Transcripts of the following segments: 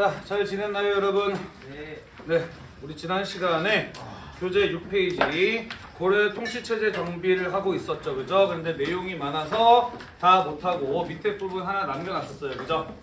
자, 잘 지냈나요, 여러분? 네. 네, 우리 지난 시간에 교재 6페이지 고려 통치체제 정비를 하고 있었죠, 그죠? 근데 내용이 많아서 다 못하고 밑에 부분 하나 남겨놨었어요, 그죠?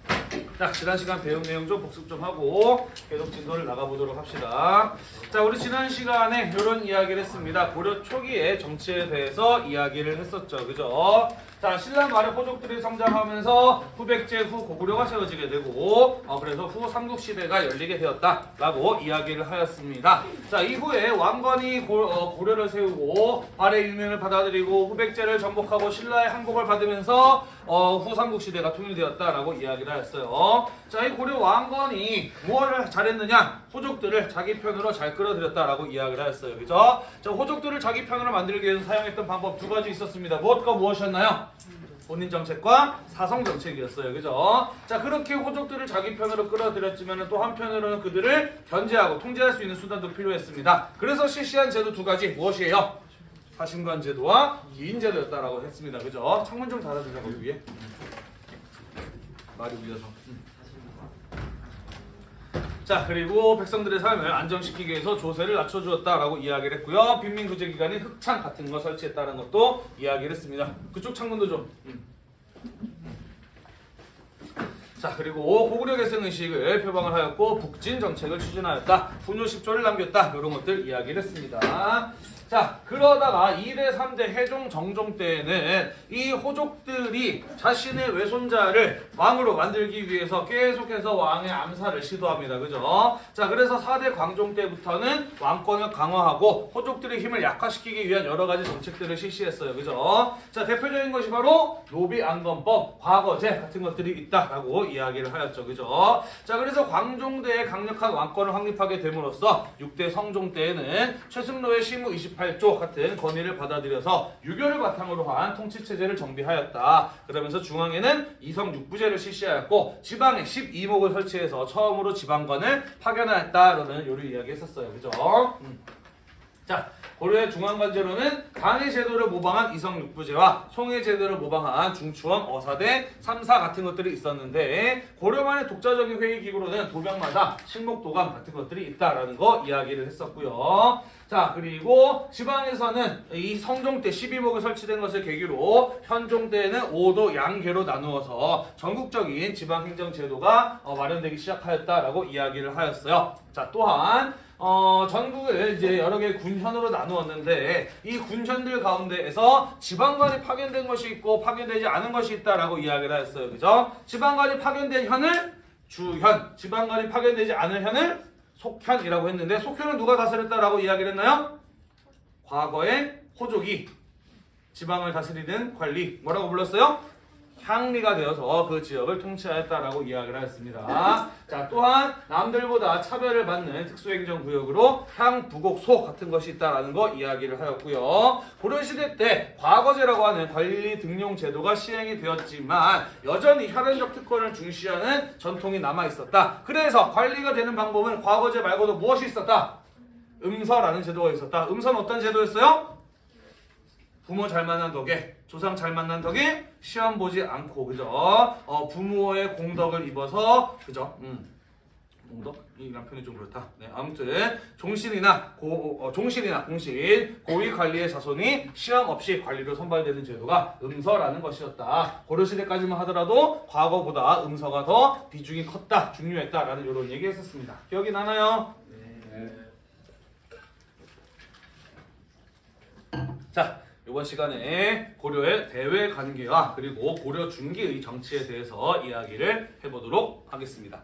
자, 지난 시간 배운 내용 좀 복습 좀 하고 계속 진도를 나가보도록 합시다. 자, 우리 지난 시간에 이런 이야기를 했습니다. 고려 초기의 정치에 대해서 이야기를 했었죠, 그죠? 자, 신라 말의 호족들이 성장하면서 후백제 후 고구려가 세워지게 되고 어, 그래서 후 삼국시대가 열리게 되었다라고 이야기를 하였습니다. 자, 이후에 왕건이 고, 어, 고려를 세우고 발의 일명을 받아들이고 후백제를 정복하고 신라의 항복을 받으면서 어, 후 삼국 시대가 통일되었다라고 이야기를 하였어요. 자, 이 고려 왕건이 무엇을 잘했느냐? 호족들을 자기 편으로 잘 끌어들였다라고 이야기를 하였어요. 그죠? 자, 호족들을 자기 편으로 만들기 위해서 사용했던 방법 두 가지 있었습니다. 무엇과 무엇이었나요? 본인 정책과 사성 정책이었어요. 그죠? 자, 그렇게 호족들을 자기 편으로 끌어들였지만 또 한편으로는 그들을 견제하고 통제할 수 있는 수단도 필요했습니다. 그래서 실시한 제도 두 가지 무엇이에요? 사신관 제도와 기인 제도였다라고 했습니다. 그죠? 창문 좀 닫아주자고 위에. 말이 울려서. 자 그리고 백성들의 삶을 안정시키기 위해서 조세를 낮춰주었다라고 이야기를 했고요. 빈민구제 기간인 흑창 같은 거 설치했다는 것도 이야기를 했습니다. 그쪽 창문도 좀. 음. 자 그리고 고구려 계승 의식을 표방을 하였고 북진 정책을 추진하였다. 분유 10조를 남겼다. 이런 것들 이야기를 했습니다. 자 그러다가 2대 3대 해종 정종 때에는 이 호족들이 자신의 외손자를 왕으로 만들기 위해서 계속해서 왕의 암살을 시도합니다. 그죠? 자 그래서 4대 광종 때부터는 왕권을 강화하고 호족들의 힘을 약화시키기 위한 여러 가지 정책들을 실시했어요. 그죠? 자 대표적인 것이 바로 노비 안건법, 과거제 같은 것들이 있다라고 이야기를 하였죠. 그죠? 자 그래서 광종대에 강력한 왕권을 확립하게 됨으로써 6대 성종 때에는 최승로의 시무 28조 같은 건의를 받아들여서 유교를 바탕으로 한 통치체제를 정비하였다. 그러면서 중앙에는 이성 육부제를 실시하였고 지방에 12목을 설치해서 처음으로 지방관을 파견하였다라는 요리 이야기 했었어요. 그죠? 음. 자, 고려의 중앙관제로는 강의 제도를 모방한 이성 육부제와 송해 제도를 모방한 중추원 어사대 3사 같은 것들이 있었는데 고려만의 독자적인 회의 기구로는 도병마다 식목도감 같은 것들이 있다라는 거 이야기를 했었고요. 자 그리고 지방에서는 이 성종 때 12목이 설치된 것을 계기로 현종 때는 5도 양계로 나누어서 전국적인 지방행정 제도가 어, 마련되기 시작하였다라고 이야기를 하였어요. 자 또한 어, 전국을 이제 여러 개의 군현으로 나누었는데 이 군현들 가운데에서 지방관이 파견된 것이 있고 파견되지 않은 것이 있다라고 이야기를 하였어요. 그죠? 지방관이 파견된 현을 주현, 지방관이 파견되지 않은 현을 속현이라고 했는데 속현은 누가 다스렸다라고 이야기를 했나요? 과거의 호족이 지방을 다스리는 관리 뭐라고 불렀어요? 향리가 되어서 그 지역을 통치하였다라고 이야기를 하였습니다. 자 또한 남들보다 차별을 받는 특수행정구역으로 향부곡소 같은 것이 있다라는 거 이야기를 하였고요. 고려시대 때 과거제라고 하는 관리 등용 제도가 시행이 되었지만 여전히 혈연적 특권을 중시하는 전통이 남아 있었다. 그래서 관리가 되는 방법은 과거제 말고도 무엇이 있었다? 음서라는 제도가 있었다. 음서는 어떤 제도였어요? 부모 잘 만난 덕에 조상 잘 만난 덕에 시험 보지 않고 그죠? 어, 부모의 공덕을 입어서 그죠? 음. 공덕 이란 표현이 좀 그렇다. 네, 아무튼 종신이나 고 어, 종신이나 공신 고위 관리의 자손이 시험 없이 관리로 선발되는 제도가 음서라는 것이었다. 고려 시대까지만 하더라도 과거보다 음서가 더 비중이 컸다, 중요했다라는 이런 얘기했었습니다. 기억이 나나요? 자. 이번 시간에 고려의 대외 관계와 그리고 고려 중기의 정치에 대해서 이야기를 해보도록 하겠습니다.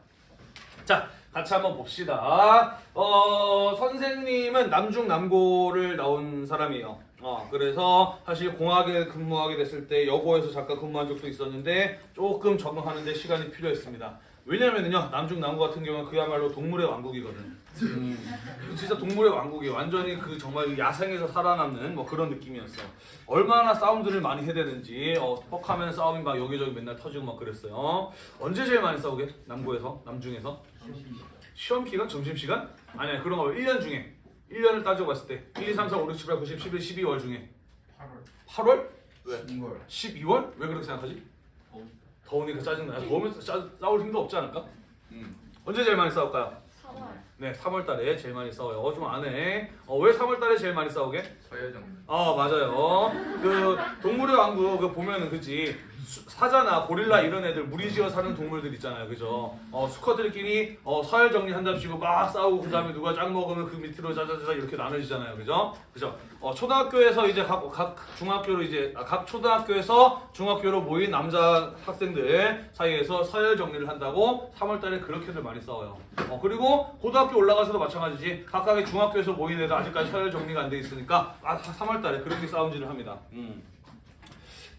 자, 같이 한번 봅시다. 어, 선생님은 남중 남고를 나온 사람이에요. 어, 그래서 사실 공학에 근무하게 됐을 때 여고에서 잠깐 근무한 적도 있었는데 조금 적응하는데 시간이 필요했습니다. 왜냐면은요 남중 남고 같은 경우는 그야말로 동물의 왕국이거든. 음, 진짜 동물의 왕국이 완전히 그 정말 야생에서 살아남는 뭐 그런 느낌이었어. 얼마나 싸움들을 많이 해대는지 어, 뻑하면 싸움이 막 여기저기 맨날 터지고 막 그랬어요. 언제 제일 많이 싸우게? 남고에서? 남중에서? 시험 기간? 점심 시간? 아니야 그런 거 1년 중에 1년을 따져 봤을 때 1, 2, 3, 4, 5, 6, 7, 8, 9, 10, 11, 12월 중에 8월 8월? 왜? 2월 12월? 왜 그렇게 생각하지? 더우니까 짜증나. 더우면 싸, 싸울 힘도 없지 않을까? 음. 언제 제일 많이 싸울까요? 3월. 네, 3월 달에 제일 많이 싸워요. 좀안 해. 어, 왜 3월 달에 제일 많이 싸우게? 서예정. 아, 맞아요. 그 동물의 왕국 그 보면은 그지 수- 사자나 고릴라 이런 애들 무리지어 사는 동물들 있잖아요. 그죠? 어, 수컷들끼리 어, 서열 정리한답시고 막 싸우고 그 다음에 누가 짱 먹으면 그 밑으로 자자자자 이렇게 나눠지잖아요. 그죠? 그죠? 어, 초등학교에서 이제 각, 각 중학교로 이제 아, 각 초등학교에서 중학교로 모인 남자 학생들 사이에서 서열 정리를 한다고 3월 달에 그렇게들 많이 싸워요. 어, 그리고 고등학교 올라가서도 마찬가지지. 각각의 중학교에서 모인 애들 아직까지 서열 정리가 안 돼 있으니까 아, 3월 달에 그렇게 싸움질을 합니다. 음.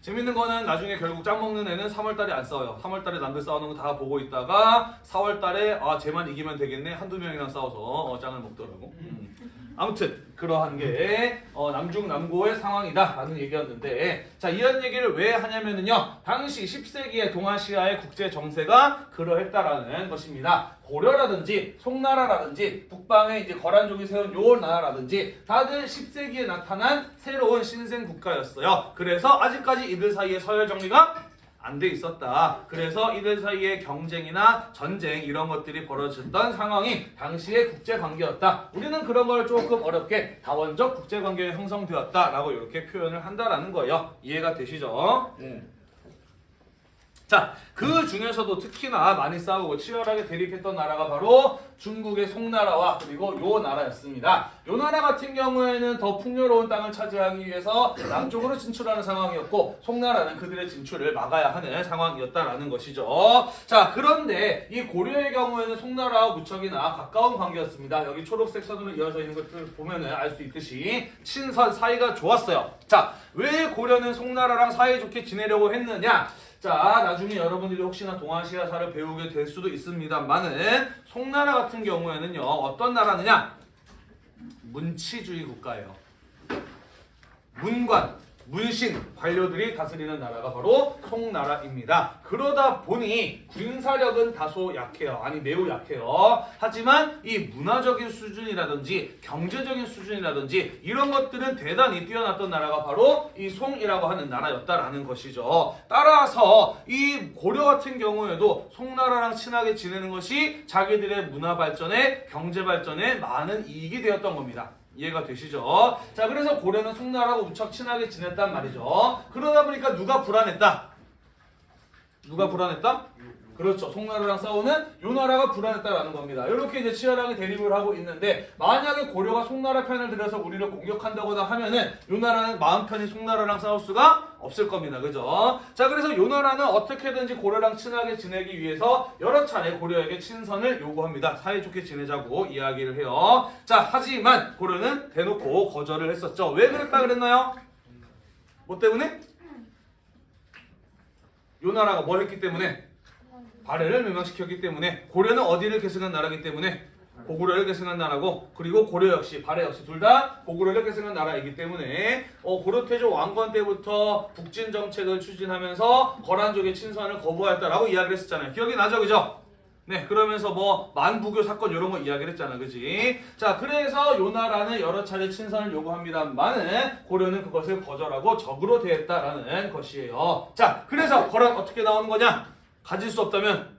재밌는 거는 나중에 결국 짱 먹는 애는 3월 달에 안 싸워요. 3월 달에 남들 싸우는 거 다 보고 있다가 4월 달에 아 쟤만 이기면 되겠네 한두 명이랑 싸워서 어, 짱을 먹더라고. 음. 아무튼 그러한 게 어, 남중남고의 상황이다라는 얘기였는데 자 이런 얘기를 왜 하냐면은요 당시 10세기의 동아시아의 국제 정세가 그러했다라는 것입니다. 고려라든지 송나라라든지 북방에 이제 거란족이 세운 요 나라라든지 다들 10세기에 나타난 새로운 신생 국가였어요. 그래서 아직까지 이들 사이에 서열 정리가 안 돼 있었다. 그래서 이들 사이의 경쟁이나 전쟁 이런 것들이 벌어졌던 상황이 당시의 국제 관계였다. 우리는 그런 걸 조금 어렵게 다원적 국제 관계가 형성되었다라고 이렇게 표현을 한다라는 거예요. 이해가 되시죠? 자, 그 중에서도 특히나 많이 싸우고 치열하게 대립했던 나라가 바로 중국의 송나라와 그리고 요 나라였습니다. 요 나라 같은 경우에는 더 풍요로운 땅을 차지하기 위해서 남쪽으로 진출하는 상황이었고 송나라는 그들의 진출을 막아야 하는 상황이었다라는 것이죠. 자, 그런데 이 고려의 경우에는 송나라와 무척이나 가까운 관계였습니다. 여기 초록색 선으로 이어져 있는 것들 보면은 알 수 있듯이 친선 사이가 좋았어요. 자, 왜 고려는 송나라랑 사이좋게 지내려고 했느냐? 자, 나중에 여러분들이 혹시나 동아시아사를 배우게 될 수도 있습니다만은 송나라 같은 경우에는요 어떤 나라느냐? 문치주의 국가예요. 문관, 문신, 관료들이 다스리는 나라가 바로 송나라입니다. 그러다 보니 군사력은 다소 약해요. 아니 매우 약해요. 하지만 이 문화적인 수준이라든지 경제적인 수준이라든지 이런 것들은 대단히 뛰어났던 나라가 바로 이 송이라고 하는 나라였다라는 것이죠. 따라서 이 고려 같은 경우에도 송나라랑 친하게 지내는 것이 자기들의 문화 발전에 경제 발전에 많은 이익이 되었던 겁니다. 이해가 되시죠? 자, 그래서 고려는 송나라하고 무척 친하게 지냈단 말이죠. 그러다 보니까 누가 불안했다? 누가 불안했다? 그렇죠. 송나라랑 싸우는 요 나라가 불안했다라는 겁니다. 이렇게 이제 치열하게 대립을 하고 있는데 만약에 고려가 송나라 편을 들여서 우리를 공격한다거나 하면은 요 나라는 마음 편히 송나라랑 싸울 수가 없을 겁니다. 그죠? 자, 그래서 요 나라는 어떻게든지 고려랑 친하게 지내기 위해서 여러 차례 고려에게 친선을 요구합니다. 사이좋게 지내자고 이야기를 해요. 자, 하지만 고려는 대놓고 거절을 했었죠. 왜 그랬다 그랬나요? 뭐 때문에? 요 나라가 뭘 했기 때문에? 발해를 멸망시켰기 때문에 고려는 어디를 계승한 나라이기 때문에 고구려를 계승한 나라고 그리고 고려 역시 발해 역시 둘 다 고구려를 계승한 나라이기 때문에 어, 고려 태조 왕건 때부터 북진 정책을 추진하면서 거란족의 친선을 거부하였다라고 이야기를 했었잖아요. 기억이 나죠, 그죠? 네, 그러면서 뭐 만부교 사건 이런 거 이야기를 했잖아, 그지? 자, 그래서 요 나라는 여러 차례 친선을 요구합니다만은 고려는 그것을 거절하고 적으로 대했다라는 것이에요. 자, 그래서 거란 어떻게 나오는 거냐? 가질 수 없다면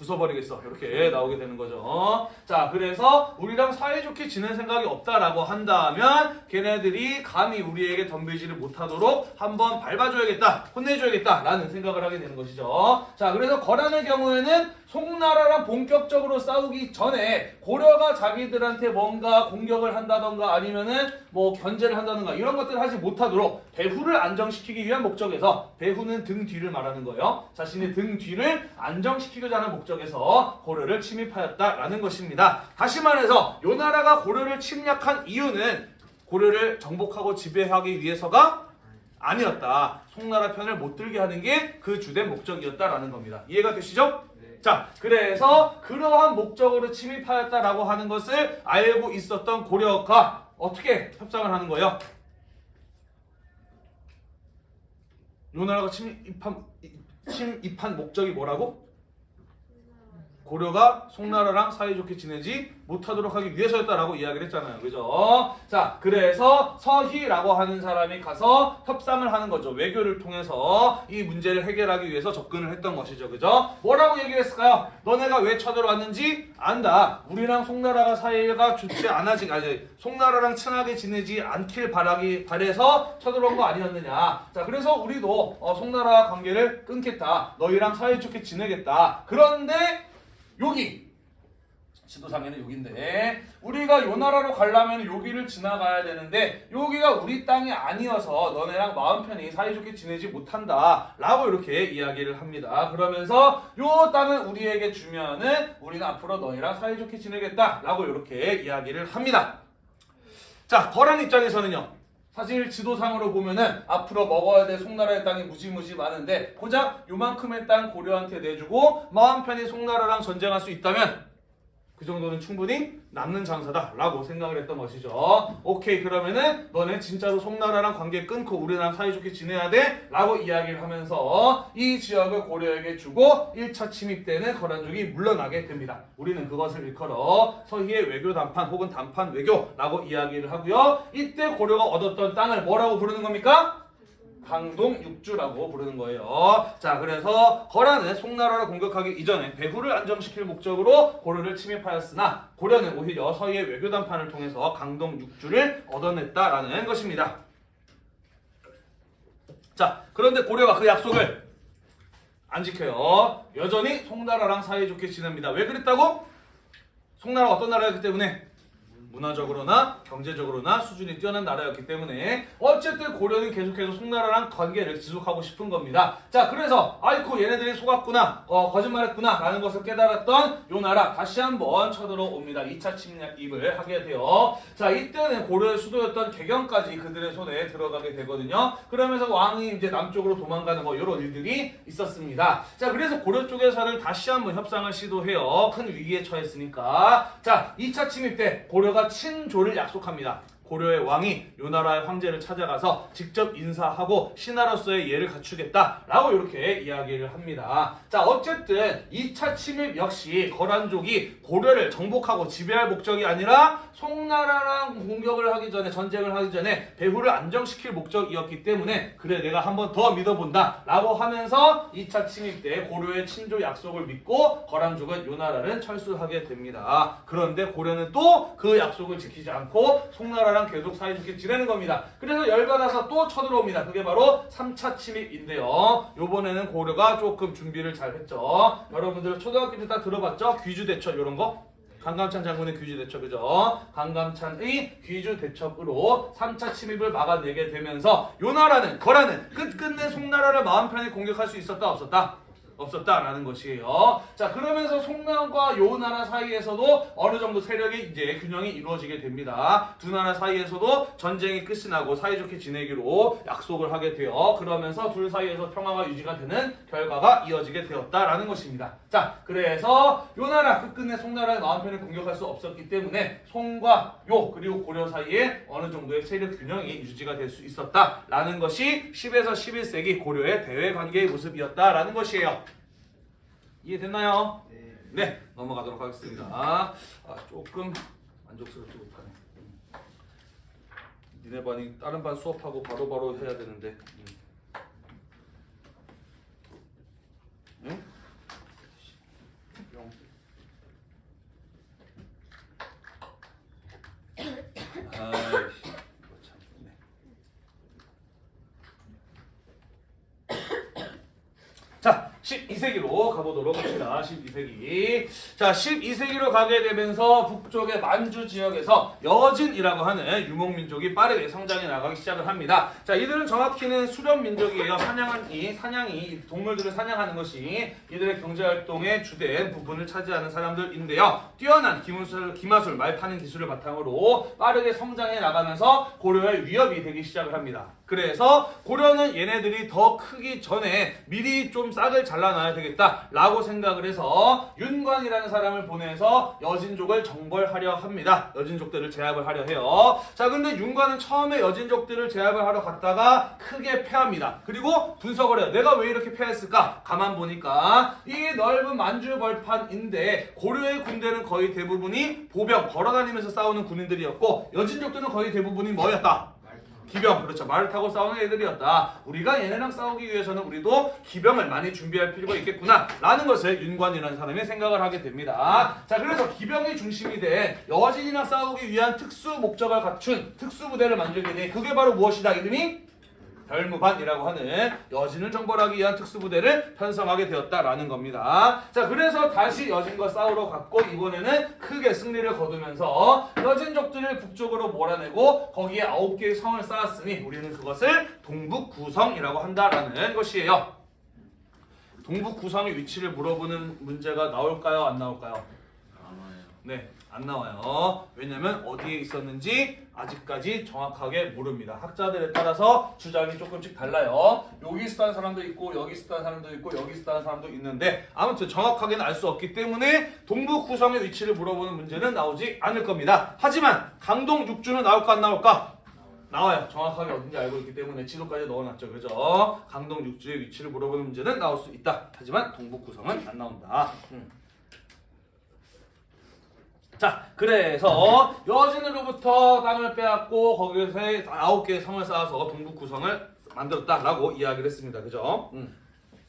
부숴버리겠어. 이렇게 나오게 되는 거죠. 자, 그래서 우리랑 사이좋게 지낼 생각이 없다라고 한다면 걔네들이 감히 우리에게 덤비지를 못하도록 한번 밟아줘야겠다, 혼내줘야겠다라는 생각을 하게 되는 것이죠. 자, 그래서 거란의 경우에는 송나라랑 본격적으로 싸우기 전에 고려가 자기들한테 뭔가 공격을 한다던가 아니면은 뭐 견제를 한다던가 이런 것들을 하지 못하도록 배후를 안정시키기 위한 목적에서 배후는 등 뒤를 말하는 거예요. 자신의 등 뒤를 안정시키고자 하는 목적에서 고려를 침입하였다라는 것입니다. 다시 말해서 요 나라가 고려를 침략한 이유는 고려를 정복하고 지배하기 위해서가 아니었다. 송나라 편을 못 들게 하는 게 그 주된 목적이었다라는 겁니다. 이해가 되시죠? 네. 자, 그래서 그러한 목적으로 침입하였다라고 하는 것을 알고 있었던 고려가 어떻게 협상을 하는 거예요? 요 나라가 침입한 침입한 목적이 뭐라고? 고려가 송나라랑 사이좋게 지내지 못하도록 하기 위해서였다라고 이야기를 했잖아요. 그죠? 자, 그래서 서희라고 하는 사람이 가서 협상을 하는 거죠. 외교를 통해서 이 문제를 해결하기 위해서 접근을 했던 것이죠. 그죠? 뭐라고 얘기를 했을까요? 너네가 왜 쳐들어왔는지 안다. 우리랑 송나라가 사이가 좋지 않아지, 아니, 송나라랑 친하게 지내지 않길 바라기, 바래서 쳐들어온 거 아니었느냐. 자, 그래서 우리도 어, 송나라와 관계를 끊겠다. 너희랑 사이좋게 지내겠다. 그런데 여기. 지도상에는 여기인데 우리가 요 나라로 가려면 여기를 지나가야 되는데 여기가 우리 땅이 아니어서 너네랑 마음 편히 사이좋게 지내지 못한다 라고 이렇게 이야기를 합니다. 그러면서 요 땅을 우리에게 주면은 우리는 앞으로 너희랑 사이좋게 지내겠다 라고 이렇게 이야기를 합니다. 자 거란 입장에서는요 사실 지도상으로 보면은 앞으로 먹어야 될 송나라의 땅이 무지무지 많은데 고작 요만큼의 땅 고려한테 내주고 마음 편히 송나라랑 전쟁할 수 있다면 그 정도는 충분히 남는 장사다 라고 생각을 했던 것이죠. 오케이 그러면은 너네 진짜로 송나라랑 관계 끊고 우리랑 사이좋게 지내야 돼? 라고 이야기를 하면서 이 지역을 고려에게 주고 1차 침입 때는 거란족이 물러나게 됩니다. 우리는 그것을 일컬어 서희의 외교 단판 혹은 단판 외교라고 이야기를 하고요. 이때 고려가 얻었던 땅을 뭐라고 부르는 겁니까? 강동 육주라고 부르는 거예요. 자, 그래서 거란은 송나라를 공격하기 이전에 배후를 안정시킬 목적으로 고려를 침입하였으나 고려는 오히려 서희의 외교 단판을 통해서 강동 육주를 얻어냈다라는 것입니다. 자, 그런데 고려가 그 약속을 안 지켜요. 여전히 송나라랑 사이좋게 지냅니다. 왜 그랬다고? 송나라가 어떤 나라였기 때문에 문화적으로나 경제적으로나 수준이 뛰어난 나라였기 때문에 어쨌든 고려는 계속해서 송나라랑 관계를 지속하고 싶은 겁니다. 자 그래서 아이쿠 얘네들이 속았구나 어, 거짓말했구나 라는 것을 깨달았던 요 나라 다시 한번 쳐들어옵니다. 2차 침략입을 하게 돼요. 자 이때는 고려의 수도였던 개경까지 그들의 손에 들어가게 되거든요. 그러면서 왕이 이제 남쪽으로 도망가는 뭐 이런 일들이 있었습니다. 자 그래서 고려 쪽에서는 다시 한번 협상을 시도해요. 큰 위기에 처했으니까 자 2차 침입 때 고려가 친조를 약속합니다. 고려의 왕이 요 나라의 황제를 찾아가서 직접 인사하고 신하로서의 예를 갖추겠다라고 이렇게 이야기를 합니다. 자 어쨌든 2차 침입 역시 거란족이 고려를 정복하고 지배할 목적이 아니라 송나라랑 공격을 하기 전에 전쟁을 하기 전에 배후를 안정시킬 목적이었기 때문에 그래 내가 한 번 더 믿어본다 라고 하면서 2차 침입 때 고려의 친조 약속을 믿고 거란족은 요 나라를 철수하게 됩니다. 그런데 고려는 또 그 약속을 지키지 않고 송나라랑 계속 사이좋게 지내는 겁니다. 그래서 열받아서 또 쳐들어옵니다. 그게 바로 3차 침입인데요. 요번에는 고려가 조금 준비를 잘 했죠. 여러분들 초등학교 때 다 들어봤죠? 귀주대첩 이런 거? 강감찬 장군의 귀주 대첩 그죠? 강감찬의 귀주 대첩으로 3차 침입을 막아내게 되면서 요 나라는 거라는 끝끝내 송나라를 마음 편히 공격할 수 있었다 없었다? 없었다라는 것이에요. 자 그러면서 송나라와 요 나라 사이에서도 어느 정도 세력의 이제 균형이 이루어지게 됩니다. 두 나라 사이에서도 전쟁이 끝이 나고 사이좋게 지내기로 약속을 하게 되어 그러면서 둘 사이에서 평화가 유지가 되는 결과가 이어지게 되었다라는 것입니다. 자 그래서 요 나라 끝끝내 송나라의 마음 편히 공격할 수 없었기 때문에 송과 요 그리고 고려 사이에 어느 정도의 세력 균형이 유지가 될 수 있었다라는 것이 10에서 11세기 고려의 대외 관계의 모습이었다라는 것이에요. 이해됐나요? 네. 네, 넘어가도록 하겠습니다. 아, 조금 만족스럽지 못하네. 음. 니네 반이 다른 반 수업하고 바로바로 해야 되는데. 음. 응? 영. 아이씨, 이거 참. 네. 자, 12세기로 가보도록 합시다. 12세기. 자, 12세기로 가게 되면서 북쪽의 만주 지역에서 여진이라고 하는 유목민족이 빠르게 성장해 나가기 시작을 합니다. 자, 이들은 정확히는 수렵민족이에요. 사냥이, 사냥이, 동물들을 사냥하는 것이 이들의 경제활동의 주된 부분을 차지하는 사람들인데요. 뛰어난 기무술, 기마술, 말 타는 기술을 바탕으로 빠르게 성장해 나가면서 고려의 위협이 되기 시작을 합니다. 그래서 고려는 얘네들이 더 크기 전에 미리 좀 싹을 잘라놔야 되겠다 라고 생각을 해서 윤관이라는 사람을 보내서 여진족을 정벌하려 합니다. 여진족들을 제압을 하려 해요. 자, 근데 윤관은 처음에 여진족들을 제압을 하러 갔다가 크게 패합니다. 그리고 분석을 해요. 내가 왜 이렇게 패했을까? 가만 보니까 이 넓은 만주벌판인데 고려의 군대는 거의 대부분이 보병 걸어다니면서 싸우는 군인들이었고 여진족들은 거의 대부분이 뭐였다? 기병. 그렇죠. 말을 타고 싸우는 애들이었다. 우리가 얘네랑 싸우기 위해서는 우리도 기병을 많이 준비할 필요가 있겠구나 라는 것을 윤관이라는 사람이 생각을 하게 됩니다. 자 그래서 기병이 중심이 된 여진이랑 싸우기 위한 특수 목적을 갖춘 특수 부대를 만들게 돼 그게 바로 무엇이다? 이름이 별무반이라고 하는 여진을 정벌하기 위한 특수부대를 편성하게 되었다라는 겁니다. 자, 그래서 다시 여진과 싸우러 갔고 이번에는 크게 승리를 거두면서 여진족들을 북쪽으로 몰아내고 거기에 아홉 개의 성을 쌓았으니 우리는 그것을 동북구성이라고 한다라는 것이에요. 동북구성의 위치를 물어보는 문제가 나올까요? 안 나올까요? 네, 안 나와요. 왜냐면 어디에 있었는지 아직까지 정확하게 모릅니다. 학자들에 따라서 주장이 조금씩 달라요. 여기 있었다는 사람도 있고 여기 있었다는 사람도 있고 여기 있었다는 사람도 있는데 아무튼 정확하게는 알 수 없기 때문에 동북 구성의 위치를 물어보는 문제는 나오지 않을 겁니다. 하지만 강동 육주는 나올까 안 나올까? 나와요. 정확하게 어딘지 알고 있기 때문에 지도까지 넣어놨죠. 그죠? 강동 육주의 위치를 물어보는 문제는 나올 수 있다. 하지만 동북 구성은 안 나온다. 음. 자, 그래서 여진으로부터 땅을 빼앗고 거기서 아홉 개의 성을 쌓아서 동북 구성을 만들었다라고 이야기를 했습니다. 그죠? 음.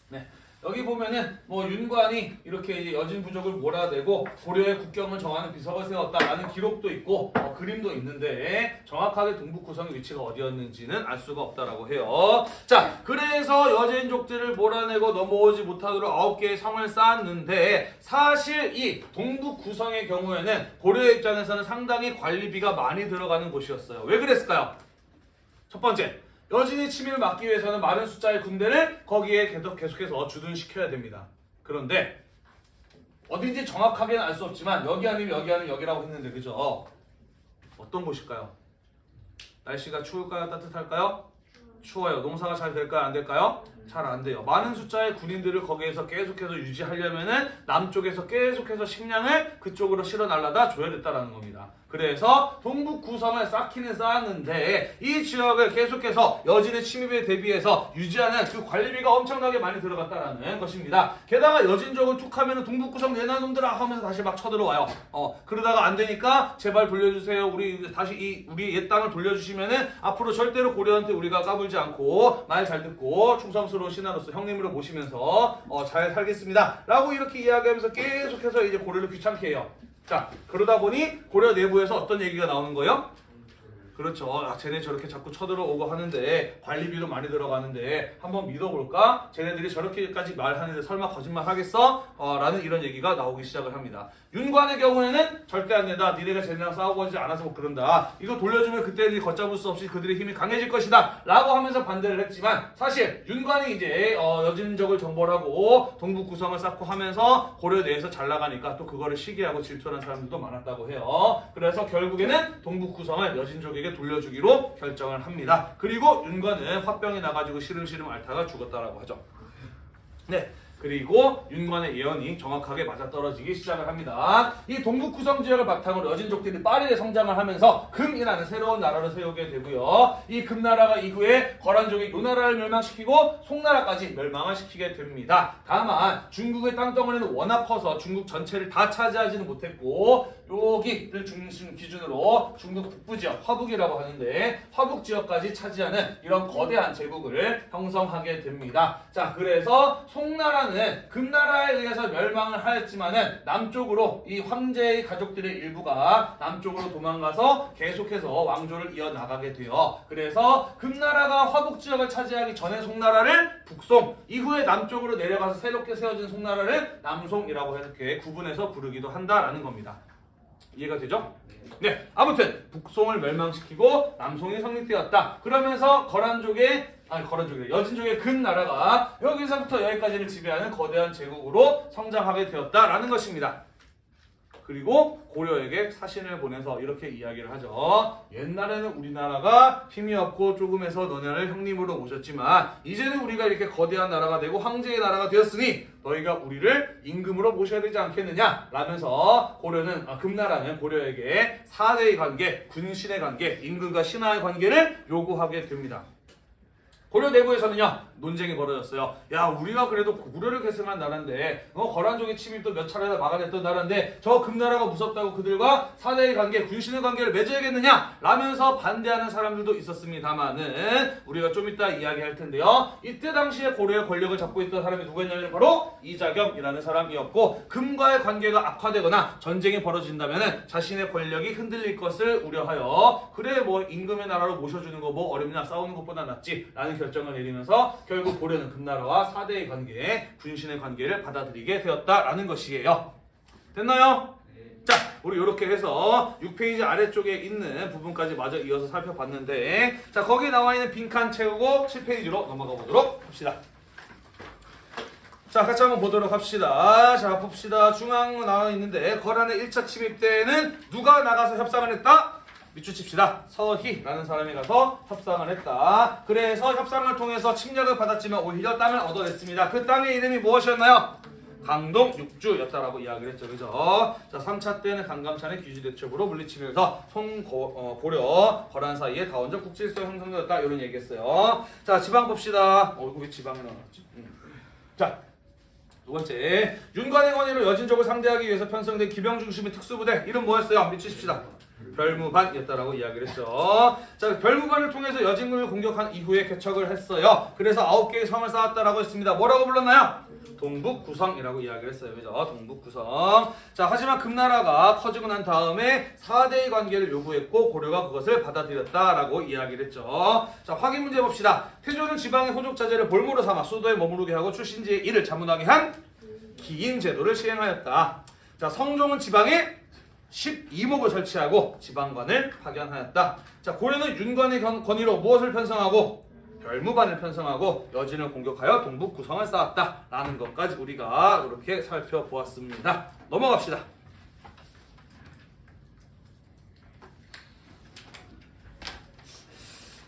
네. 여기 보면은 뭐 윤관이 이렇게 이제 여진 부족을 몰아내고 고려의 국경을 정하는 비석을 세웠다라는 기록도 있고 어, 그림도 있는데 정확하게 동북 구성의 위치가 어디였는지는 알 수가 없다라고 해요. 자, 그래서 여진족들을 몰아내고 넘어오지 못하도록 아홉 개의 성을 쌓았는데 사실 이 동북 구성의 경우에는 고려의 입장에서는 상당히 관리비가 많이 들어가는 곳이었어요. 왜 그랬을까요? 첫 번째, 여진의 침입을 막기 위해서는 많은 숫자의 군대를 거기에 계속 계속해서 주둔시켜야 됩니다. 그런데 어딘지 정확하게는 알 수 없지만 여기 아니면 여기 아니면 여기라고 했는데 그죠? 어떤 곳일까요? 날씨가 추울까요? 따뜻할까요? 추워요. 농사가 잘 될까요? 안 될까요? 잘 안 돼요. 많은 숫자의 군인들을 거기에서 계속해서 유지하려면 은 남쪽에서 계속해서 식량을 그쪽으로 실어 날라다 줘야 됐다라는 겁니다. 그래서 동북 구성을 쌓기는 쌓았는데 이 지역을 계속해서 여진의 침입에 대비해서 유지하는 그 관리비가 엄청나게 많이 들어갔다라는 것입니다. 게다가 여진족은 툭 하면은 동북 구성 내놔 놈들아 하면서 다시 막 쳐들어와요. 어 그러다가 안 되니까 제발 돌려주세요. 우리 다시 이 우리 옛 땅을 돌려주시면은 앞으로 절대로 고려한테 우리가 까불지 않고 말 잘 듣고 충성스러운 신하로서 형님으로 모시면서 어, 잘 살겠습니다.라고 이렇게 이야기하면서 계속해서 이제 고려를 귀찮게 해요. 자, 그러다 보니 고려 내부에서 어떤 얘기가 나오는 거예요? 그렇죠. 아, 쟤네 저렇게 자꾸 쳐들어오고 하는데 관리비도 많이 들어가는데 한번 믿어볼까? 쟤네들이 저렇게까지 말하는데 설마 거짓말 하겠어? 어, 라는 이런 얘기가 나오기 시작을 합니다. 윤관의 경우에는 절대 안 된다. 니네가 쟤네랑 싸우고 하지 않아서 뭐 그런다. 이거 돌려주면 그때들이 걷잡을 수 없이 그들의 힘이 강해질 것이다. 라고 하면서 반대를 했지만 사실 윤관이 이제 어, 여진족을 정벌하고 동북 구성을 쌓고 하면서 고려 내에서 잘 나가니까 또 그거를 시기하고 질투하는 사람들도 많았다고 해요. 그래서 결국에는 동북 구성을 여진족에게 돌려주기로 결정을 합니다. 그리고 윤관은 화병이 나가지고 시름시름 앓다가 죽었다라고 하죠. 네. 그리고 윤관의 예언이 정확하게 맞아떨어지기 시작을 합니다. 이 동북 구성 지역을 바탕으로 여진족들이 빠르게 성장을 하면서 금이라는 새로운 나라를 세우게 되고요. 이 금나라가 이후에 거란족이 요 나라를 멸망시키고 송나라까지 멸망을 시키게 됩니다. 다만 중국의 땅덩어리는 워낙 커서 중국 전체를 다 차지하지는 못했고 여기를 중심 기준으로 중국 북부 지역 화북이라고 하는데 화북 지역까지 차지하는 이런 거대한 제국을 형성하게 됩니다. 자, 그래서 송나라는 금나라에 의해서 멸망을 하였지만은 남쪽으로 이 황제의 가족들의 일부가 남쪽으로 도망가서 계속해서 왕조를 이어나가게 돼요. 그래서 금나라가 화북 지역을 차지하기 전에 송나라를 북송, 이후에 남쪽으로 내려가서 새롭게 세워진 송나라를 남송이라고 이렇게 구분해서 부르기도 한다라는 겁니다. 이해가 되죠? 네, 아무튼 북송을 멸망시키고 남송이 성립되었다. 그러면서 거란족의 아니 거란족이 여진족의 금나라가 여기서부터 여기까지를 지배하는 거대한 제국으로 성장하게 되었다라는 것입니다. 그리고 고려에게 사신을 보내서 이렇게 이야기를 하죠. 옛날에는 우리나라가 힘이 없고 조금해서 너네를 형님으로 모셨지만 이제는 우리가 이렇게 거대한 나라가 되고 황제의 나라가 되었으니 너희가 우리를 임금으로 모셔야 되지 않겠느냐 라면서 고려는 아, 금나라는 고려에게 사대의 관계, 군신의 관계, 임금과 신하의 관계를 요구하게 됩니다. 고려 내부에서는요 논쟁이 벌어졌어요. 야 우리가 그래도 고구려를 계승한 나라인데 어, 거란족의 침입도 몇 차례나 막아냈던 나라인데 저 금나라가 무섭다고 그들과 사대의 관계, 군신의 관계를 맺어야겠느냐 라면서 반대하는 사람들도 있었습니다만은 우리가 좀 이따 이야기할 텐데요. 이때 당시에 고려의 권력을 잡고 있던 사람이 누구였냐면 바로 이자겸이라는 사람이었고 금과의 관계가 악화되거나 전쟁이 벌어진다면 자신의 권력이 흔들릴 것을 우려하여 그래 뭐 임금의 나라로 모셔주는 거 뭐 어렵냐 싸우는 것보다 낫지 라는 결정을 내리면서 결국 고려는 금나라와 사대의 관계, 군신의 관계를 받아들이게 되었다라는 것이에요. 됐나요? 자, 우리 이렇게 해서 6페이지 아래쪽에 있는 부분까지 마저 이어서 살펴봤는데 자, 거기에 나와 있는 빈칸 채우고 7페이지로 넘어가 보도록 합시다. 자, 같이 한번 보도록 합시다. 자, 봅시다. 중앙 나와 있는데 거란의 1차 침입 때에는 누가 나가서 협상을 했다? 밑줄 칩시다. 서희라는 사람이 가서 협상을 했다. 그래서 협상을 통해서 침략을 받았지만 오히려 땅을 얻어냈습니다. 그 땅의 이름이 무엇이었나요? 강동 육주였다라고 이야기를 했죠. 그죠? 자, 3차 때는 강감찬의 귀지대첩으로 물리치면서 송고 어, 거란 사이에 다원적 국질서 형성되었다. 이런 얘기했어요. 자, 지방 봅시다. 어, 이거 왜 지방에 나왔지? 음. 자, 두 번째, 윤관의 권위로 여진족을 상대하기 위해서 편성된 기병 중심의 특수부대 이름 뭐였어요? 미치십시다. 별무반이었다라고 이야기를 했죠. 자, 별무반을 통해서 여진군을 공격한 이후에 개척을 했어요. 그래서 아홉 개의 성을 쌓았다라고 했습니다. 뭐라고 불렀나요? 동북구성이라고 이야기를 했어요. 그죠? 동북구성. 자, 하지만 금나라가 커지고 난 다음에 4대의 관계를 요구했고 고려가 그것을 받아들였다라고 이야기를 했죠. 자, 확인 문제 봅시다. 태조는 지방의 호족 자제를 볼모로 삼아 수도에 머무르게 하고 출신지의 일을 자문하게 한 기인 제도를 시행하였다. 자, 성종은 지방에 12목을 설치하고 지방관을 파견하였다. 자, 고려는 윤관의 권- 권위로 무엇을 편성하고 별무반을 편성하고 여진을 공격하여 동북 구성을 쌓았다 라는 것까지 우리가 이렇게 살펴보았습니다. 넘어갑시다.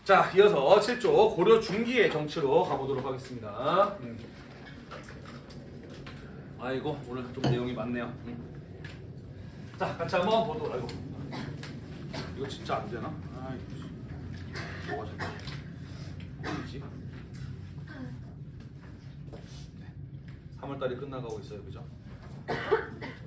자, 이어서 7조 고려 중기의 정치로 가보도록 하겠습니다. 음. 아이고 오늘 좀 내용이 많네요. 음. 자, 같이 한번 보도록 아이고. 이거 진짜 안 되나? 아이고. 씨. 뭐가 잘지 꼴이지? 네. 3월 달이 끝나가고 있어요. 그죠?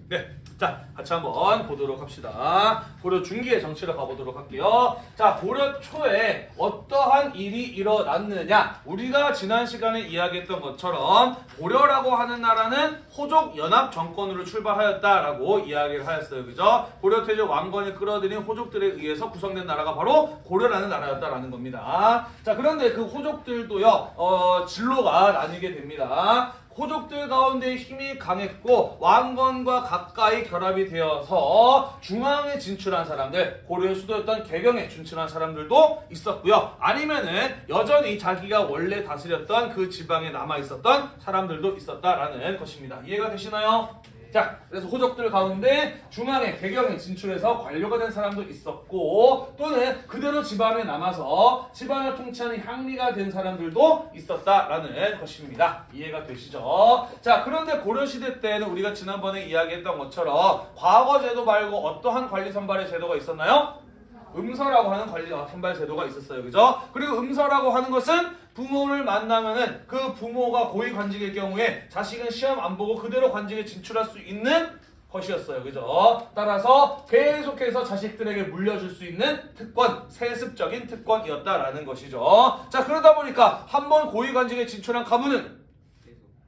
네. 자, 같이 한번 보도록 합시다. 고려 중기의 정치를 가보도록 할게요. 자, 고려 초에 어떠한 일이 일어났느냐? 우리가 지난 시간에 이야기했던 것처럼 고려라고 하는 나라는 호족 연합 정권으로 출발하였다라고 이야기를 하였어요. 그죠? 고려 태조 왕건이 끌어들인 호족들에 의해서 구성된 나라가 바로 고려라는 나라였다라는 겁니다. 자, 그런데 그 호족들도요, 어, 진로가 나뉘게 됩니다. 호족들 가운데 힘이 강했고 왕건과 가까이 결합이 되어서 중앙에 진출한 사람들 고려의 수도였던 개경에 진출한 사람들도 있었고요 아니면은 여전히 자기가 원래 다스렸던 그 지방에 남아 있었던 사람들도 있었다라는 것입니다 이해가 되시나요? 자, 그래서 호족들 가운데 중앙에 개경에 진출해서 관료가 된 사람도 있었고 또는 그대로 집안에 남아서 집안을 통치하는 향리가 된 사람들도 있었다라는 것입니다. 이해가 되시죠? 자, 그런데 고려시대 때는 우리가 지난번에 이야기했던 것처럼 과거 제도 말고 어떠한 관리 선발의 제도가 있었나요? 음서라고 하는 관리 선발 제도가 있었어요. 그죠? 그리고 음서라고 하는 것은 부모를 만나면은 그 부모가 고위 관직일 경우에 자식은 시험 안 보고 그대로 관직에 진출할 수 있는 것이었어요. 그죠? 따라서 계속해서 자식들에게 물려줄 수 있는 특권, 세습적인 특권이었다라는 것이죠. 자, 그러다 보니까 한 번 고위 관직에 진출한 가문은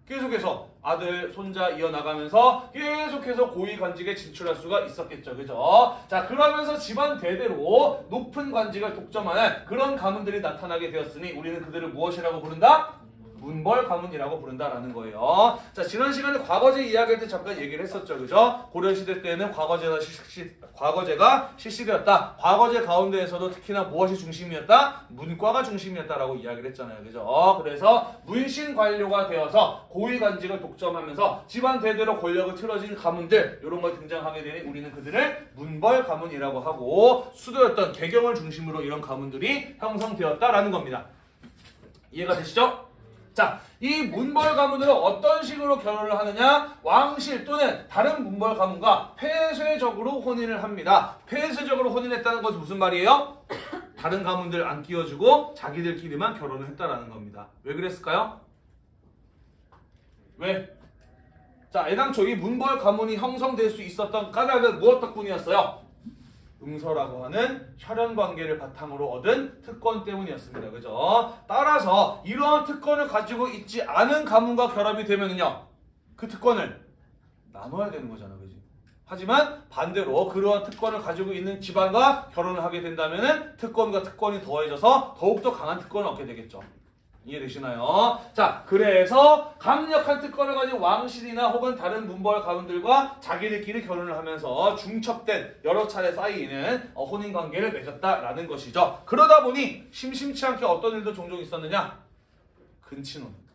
계속해서 아들, 손자 이어나가면서 계속해서 고위 관직에 진출할 수가 있었겠죠. 그죠? 자, 그러면서 집안 대대로 높은 관직을 독점하는 그런 가문들이 나타나게 되었으니 우리는 그들을 무엇이라고 부른다? 문벌 가문이라고 부른다라는 거예요. 자 지난 시간에 과거제 이야기할 때 잠깐 얘기를 했었죠, 그죠? 고려 시대 때는 과거제가 실시, 과거제가 실시되었다. 과거제 가운데에서도 특히나 무엇이 중심이었다? 문과가 중심이었다라고 이야기를 했잖아요, 그죠? 그래서 문신 관료가 되어서 고위 관직을 독점하면서 집안 대대로 권력을 틀어진 가문들 이런 걸 등장하게 되니 우리는 그들을 문벌 가문이라고 하고 수도였던 개경을 중심으로 이런 가문들이 형성되었다라는 겁니다. 이해가 되시죠? 자, 이 문벌 가문들은 어떤 식으로 결혼을 하느냐? 왕실 또는 다른 문벌 가문과 폐쇄적으로 혼인을 합니다. 폐쇄적으로 혼인했다는 것은 무슨 말이에요? 다른 가문들 안 끼워주고 자기들끼리만 결혼을 했다라는 겁니다. 왜 그랬을까요? 왜? 자, 애당초 이 문벌 가문이 형성될 수 있었던 까닭은 무엇 덕분이었어요? 응서라고 하는 혈연 관계를 바탕으로 얻은 특권 때문이었습니다. 그죠? 따라서 이러한 특권을 가지고 있지 않은 가문과 결합이 되면은요. 그 특권을 나눠야 되는 거잖아. 그지? 하지만 반대로 그러한 특권을 가지고 있는 집안과 결혼을 하게 된다면은 특권과 특권이 더해져서 더욱더 강한 특권을 얻게 되겠죠. 이해되시나요? 자, 그래서 강력한 특권을 가진 왕실이나 혹은 다른 문벌 가문들과 자기들끼리 결혼을 하면서 중첩된 여러 차례 쌓이는 어, 혼인 관계를 맺었다라는 것이죠. 그러다 보니 심심치 않게 어떤 일도 종종 있었느냐? 근친혼.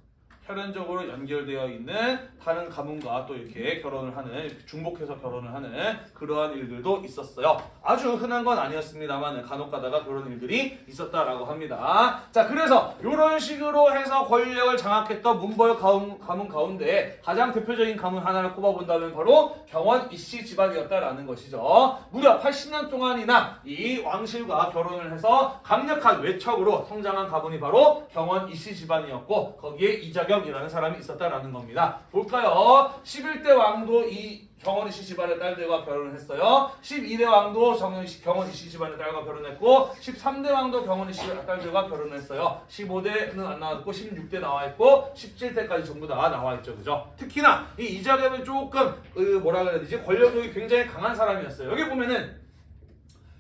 혈연적으로 연결되어 있는 다른 가문과 또 이렇게 결혼을 하는 중복해서 결혼을 하는 그러한 일들도 있었어요. 아주 흔한 건 아니었습니다만 간혹 가다가 그런 일들이 있었다라고 합니다. 자, 그래서 이런 식으로 해서 권력을 장악했던 문벌 가문, 가문 가운데 가장 대표적인 가문 하나를 꼽아본다면 바로 경원 이씨 집안이었다라는 것이죠. 무려 80년 동안이나 이 왕실과 결혼을 해서 강력한 외척으로 성장한 가문이 바로 경원 이씨 집안이었고 거기에 이자 겸이라는 사람이 있었다라는 겁니다. 볼까요? 11대 왕도 이 경원 이씨 집안의 딸들과 결혼을 했어요. 12대 왕도 정현 씨, 경원 이씨 집안의 딸과 결혼했고 13대 왕도 경원 이씨 딸들과 결혼했어요. 15대는 안 나왔고 16대 나와 있고 17대까지 전부 다 나와 있죠. 그죠? 특히나 이 이자겸은 조금 그 뭐라 그래야 되지? 권력력이 굉장히 강한 사람이었어요. 여기 보면은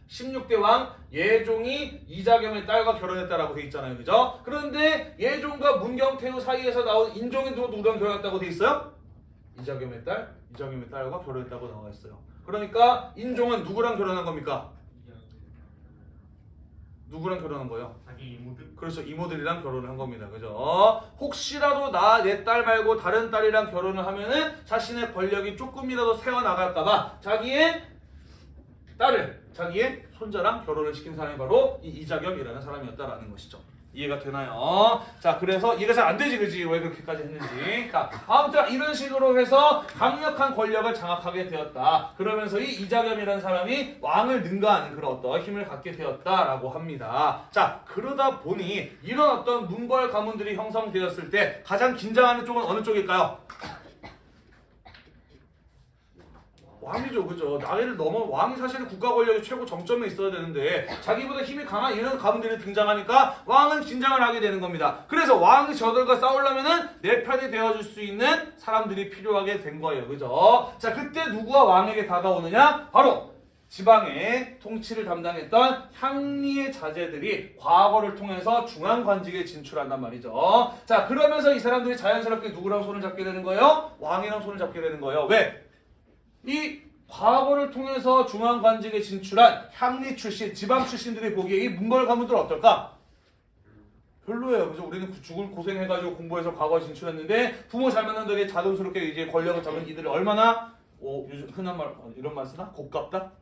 16대 왕 예종이 이자겸의 딸과 결혼했다라고 돼 있잖아요. 그죠? 그런데 예종과 문경태후 사이에서 나온 인종이 누구 누구랑 결혼했다고 돼 있어요? 이자겸의 딸, 이자겸의 딸과 결혼했다고 나와 있어요. 그러니까 인종은 누구랑 결혼한 겁니까? 누구랑 결혼한 거예요? 자기 이모들 그래서 이모들이랑 결혼을 한 겁니다. 그죠? 혹시라도 나 내 딸 말고 다른 딸이랑 결혼을 하면은 자신의 권력이 조금이라도 새어나갈까봐 자기의 딸을 자기의 손자랑 결혼을 시킨 사람이 바로 이 이자겸이라는 사람이었다라는 것이죠. 이해가 되나요? 자, 그래서 잘안 되지, 그지? 왜 그렇게까지 했는지. 자, 아무튼 이런 식으로 해서 강력한 권력을 장악하게 되었다. 그러면서 이 이자겸이라는 사람이 왕을 능가하는 그런 어떤 힘을 갖게 되었다라고 합니다. 자, 그러다 보니 이런 어떤 문벌 가문들이 형성되었을 때 가장 긴장하는 쪽은 어느 쪽일까요? 왕이죠, 그죠? 나이를 넘어 왕이 사실은 국가 권력의 최고 정점에 있어야 되는데 자기보다 힘이 강한 이런 가문들이 등장하니까 왕은 긴장을 하게 되는 겁니다. 그래서 왕이 저들과 싸우려면은 내 편이 되어줄 수 있는 사람들이 필요하게 된 거예요, 그죠? 자, 그때 누구가 왕에게 다가오느냐? 바로 지방의 통치를 담당했던 향리의 자제들이 과거를 통해서 중앙 관직에 진출한단 말이죠. 자, 그러면서 이 사람들이 자연스럽게 누구랑 손을 잡게 되는 거예요? 왕이랑 손을 잡게 되는 거예요. 왜? 이 과거를 통해서 중앙관직에 진출한 향리 출신, 지방 출신들이 보기에 이 문벌 가문들 어떨까? 별로예요. 그죠? 우리는 그 죽을 고생해가지고 공부해서 과거에 진출했는데 부모 잘 만난 덕에 자동스럽게 이제 권력을 잡은 이들이 얼마나 어, 요즘 흔한 말 어, 이런 말 쓰나? 곱깝다?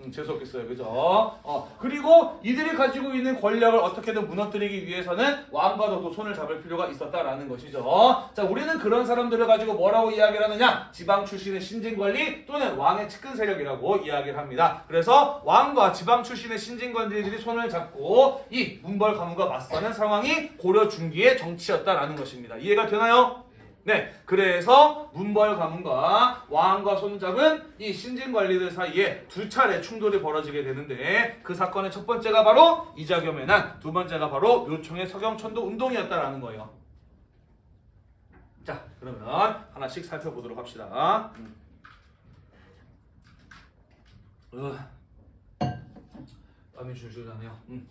음, 재수없겠어요. 그죠? 어, 그리고 이들이 가지고 있는 권력을 어떻게든 무너뜨리기 위해서는 왕과 더도 손을 잡을 필요가 있었다라는 것이죠. 자, 우리는 그런 사람들을 가지고 뭐라고 이야기를 하느냐? 지방 출신의 신진관리 또는 왕의 측근 세력이라고 이야기를 합니다. 그래서 왕과 지방 출신의 신진관리들이 손을 잡고 이 문벌 가문과 맞서는 상황이 고려 중기의 정치였다라는 것입니다. 이해가 되나요? 네, 그래서 문벌 가문과 왕과 손잡은 이 신진 관리들 사이에 두 차례 충돌이 벌어지게 되는데 그 사건의 첫 번째가 바로 이자겸의 난, 두 번째가 바로 묘총의 서경천도 운동이었다라는 거예요. 자, 그러면 하나씩 살펴보도록 합시다. 음. 으, 땀이 줄줄 나네요. 음.